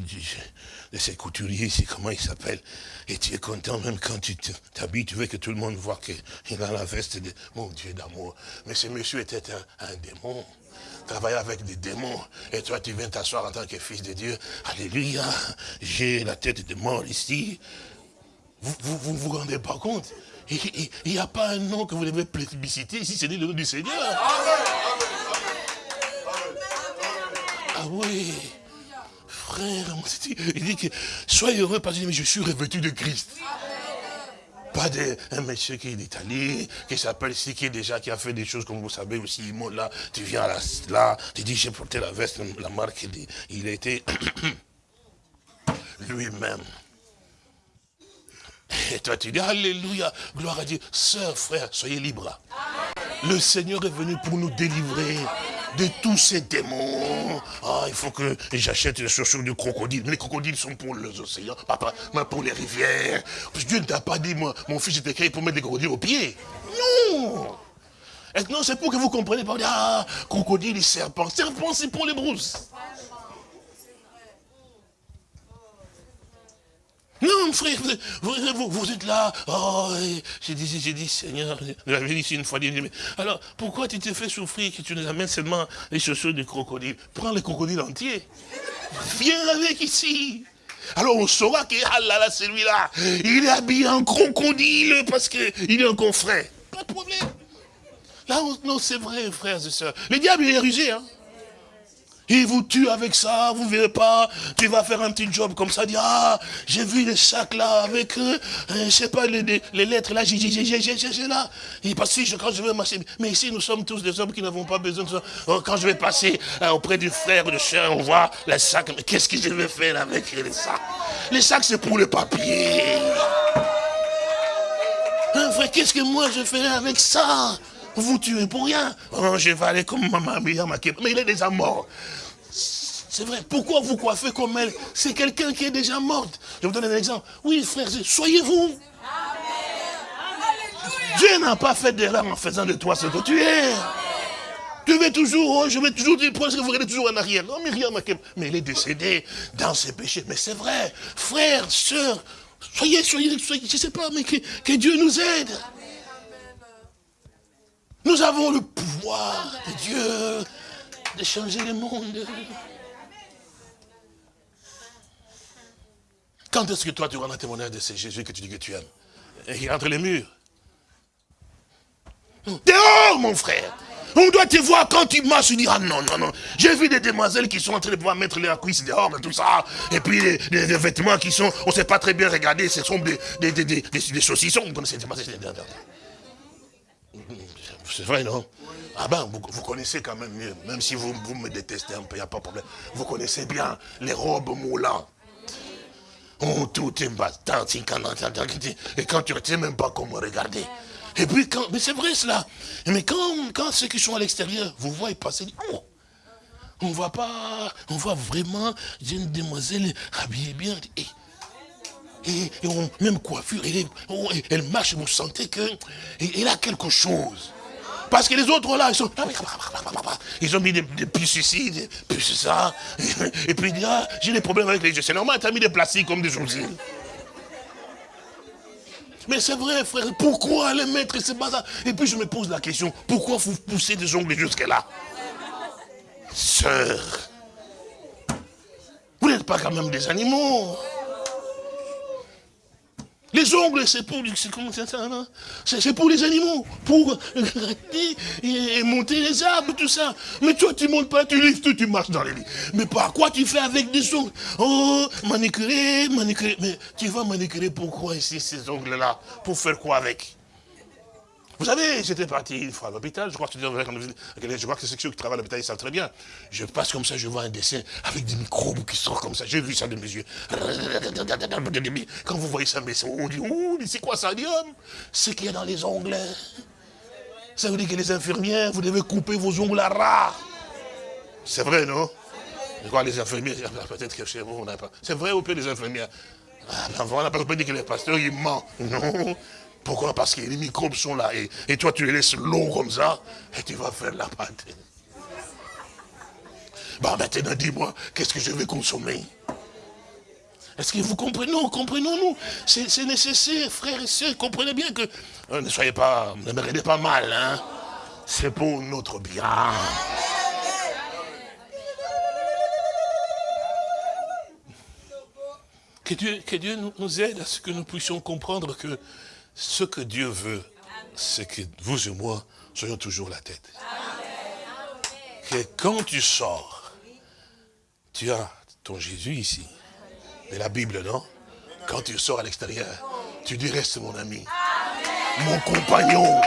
de ces couturiers ici, comment il s'appelle. Et tu es content même quand tu t'habilles, tu veux que tout le monde voit qu'il a la veste de, mon Dieu d'amour. Mais ce monsieur était un, un démon travailler avec des démons. Et toi, tu viens t'asseoir en tant que fils de Dieu. Alléluia. J'ai la tête de mort ici. Vous vous, vous, rendez pas compte? Il n'y a pas un nom que vous devez plébisciter ici, c'est le nom du Seigneur. Ah oui. Frère, il dit que soyez heureux parce que je suis revêtu de Christ. Pas de, un monsieur qui est d'Italie, qui s'appelle ici, qui est déjà, qui a fait des choses comme vous savez aussi, là, tu viens là, là tu dis j'ai porté la veste, la marque, il, il était <coughs> lui-même. Et toi tu dis, Alléluia, gloire à Dieu. Sœur, frère, soyez libres. Le Seigneur est venu pour nous délivrer de tous ces démons. Ah, il faut que j'achète des chaussures de crocodile. Les crocodiles sont pour les océans, papa, mais pour les rivières. Dieu ne t'a pas dit, moi, mon fils était créé pour mettre des crocodiles aux pieds. Non Non, c'est pour que vous compreniez pas. Ah, crocodile et serpent. Serpent, c'est pour les brousses. Non, frère, vous, êtes là. Oh, j'ai dit, j'ai dit, Seigneur, j'avais dit une fois, alors, pourquoi tu te fais souffrir que tu nous amènes seulement les chaussures du crocodile? Prends le crocodile entier. Viens avec ici. Alors on saura que, ah là là, celui-là, il est habillé en crocodile parce qu'il est un confrère. Pas de problème. Là, non, c'est vrai, frères et sœurs. Le diable, il est rusé, hein. Il vous tue avec ça, vous verrez pas, tu vas faire un petit job comme ça, dire, ah, j'ai vu les sacs là, avec, euh, je sais pas, les, les, lettres là, j'ai, j'ai, j'ai, j'ai, là. Et parce que quand je vais marcher, mais ici nous sommes tous des hommes qui n'avons pas besoin de ça. Oh, quand je vais passer euh, auprès du frère ou de soeur, on voit les sacs, mais qu'est-ce que je vais faire avec les sacs? Les sacs c'est pour le papier. Hein, frère, qu'est-ce que moi je ferai avec ça? Vous tuez pour rien. Oh, je vais aller comme maman, mais il est déjà mort. C'est vrai, pourquoi vous coiffez comme elle? C'est quelqu'un qui est déjà mort. Je vous donne un exemple. Oui, frère, soyez vous. Dieu n'a pas fait d'erreur en faisant de toi ce que tu es. Tu veux toujours, oh, je vais toujours dire, que vous regardez toujours en arrière? Non, rien, mais il est décédé dans ses péchés. Mais c'est vrai, frère, soeur, soyez, soyez, soyez, je ne sais pas, mais que, que Dieu nous aide. Nous avons le pouvoir de Dieu de changer le monde. Quand est-ce que toi tu rends témoignage de ce Jésus que tu dis que tu aimes Et entre les murs. Dehors, mon frère on doit te voir quand tu marches, tu dis, ah non, non, non. J'ai vu des demoiselles qui sont en train de pouvoir mettre leurs cuisses dehors, tout ça. Et puis des, vêtements qui sont, on ne sait pas très bien regarder, ce sont des, des, des, des saucissons. Vous c'est vrai, non Ah ben, vous, connaissez quand même mieux, même si vous, vous me détestez un peu, il n'y a pas de problème. Vous connaissez bien les robes moulants. Oh, tout est battant, et quand tu ne sais même pas comment regarder. Et puis, quand, mais c'est vrai cela. Mais quand, quand ceux qui sont à l'extérieur, vous voyez passer, oh, on voit pas, on voit vraiment une demoiselle habillée bien. Et, et, même coiffure, oh, elle, marche, vous sentez qu'elle a quelque chose. Parce que les autres là, ils sont. Ils ont mis des, des puces ici, des puces ça. <laughs> Et puis ils disent, ah, j'ai des problèmes avec les yeux. C'est normal, tu as mis des plastiques comme des sourcils. Mais c'est vrai, frère, pourquoi les mettre pas ça? Et puis je me pose la question, pourquoi vous poussez des ongles jusqu'à là? Sœur, vous n'êtes pas quand même des animaux. Les ongles, c'est pour, c'est pour les animaux, pour <laughs> et monter les arbres, tout ça. Mais toi, tu montes pas, tu livres, tu, tu marches dans les lits. Mais par quoi tu fais avec des ongles? Oh, manicurer, manicurer. Mais tu vas manicurer pourquoi ici ces ongles-là? Pour faire quoi avec? Vous savez, j'étais parti une fois à l'hôpital, je crois que je crois que ceux qui travaillent à l'hôpital, ils savent très bien. Je passe comme ça, je vois un dessin avec des microbes qui sortent comme ça. J'ai vu ça de mes yeux. Quand vous voyez ça, on dit, mais c'est quoi ça dit, C'est qu'il y a dans les ongles. Ça veut dire que les infirmières, vous devez couper vos ongles à ras. C'est vrai, non? Je les infirmières, peut-être que chez vous, on n'a pas. C'est vrai ou peu les infirmières ah, ben voilà, parce dire que les pasteurs, ils mentent. Non. Pourquoi? Parce que les microbes sont là. Et, toi, tu les laisses longs comme ça, et tu vas faire la pâte. Bah maintenant, dis-moi, qu'est-ce que je vais consommer? Est-ce que vous comprenez? Non, comprenons-nous. C'est nécessaire, frères et sœurs. Comprenez bien que... Euh, ne soyez pas... Ne me regardez pas mal, hein. C'est pour notre bien. Que Dieu, que Dieu nous aide à ce que nous puissions comprendre que ce que Dieu veut, c'est que vous et moi soyons toujours la tête. Que quand tu sors, tu as ton Jésus ici. Mais la Bible, non? Quand tu sors à l'extérieur, tu dis reste mon ami, mon compagnon.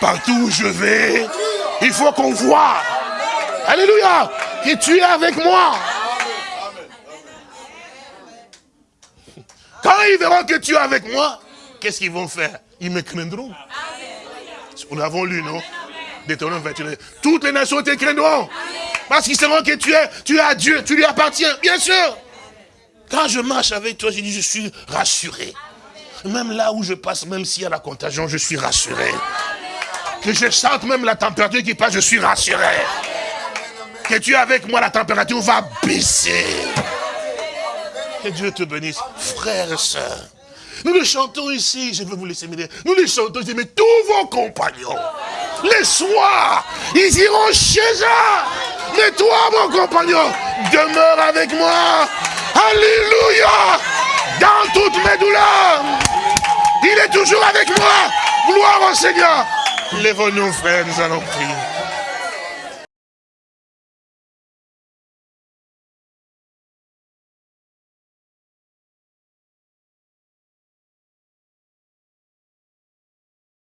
Partout où je vais, il faut qu'on voit. Alléluia. Que tu es avec moi. Quand ils verront que tu es avec moi, qu'est-ce qu'ils vont faire? Ils me craindront. Nous avons lu, non? Deutéronome 21. Toutes les nations te craindront. Parce qu'ils sauront que tu es, tu es à Dieu, tu lui appartiens, bien sûr. Quand je marche avec toi, je dis, je suis rassuré. Même là où je passe, même s'il y a la contagion, je suis rassuré. Que je sente même la température qui passe, je suis rassuré. Que tu es avec moi, la température va baisser. Que Dieu te bénisse, frères et sœurs. Nous le chantons ici, je veux vous laisser m'aider. Nous le chantons ici, mais tous vos compagnons, les soirs, ils iront chez eux. Mais toi, mon compagnon, demeure avec moi. Alléluia. Dans toutes mes douleurs. Il est toujours avec moi. Gloire au Seigneur. Lève-nous, frères, nous allons prier.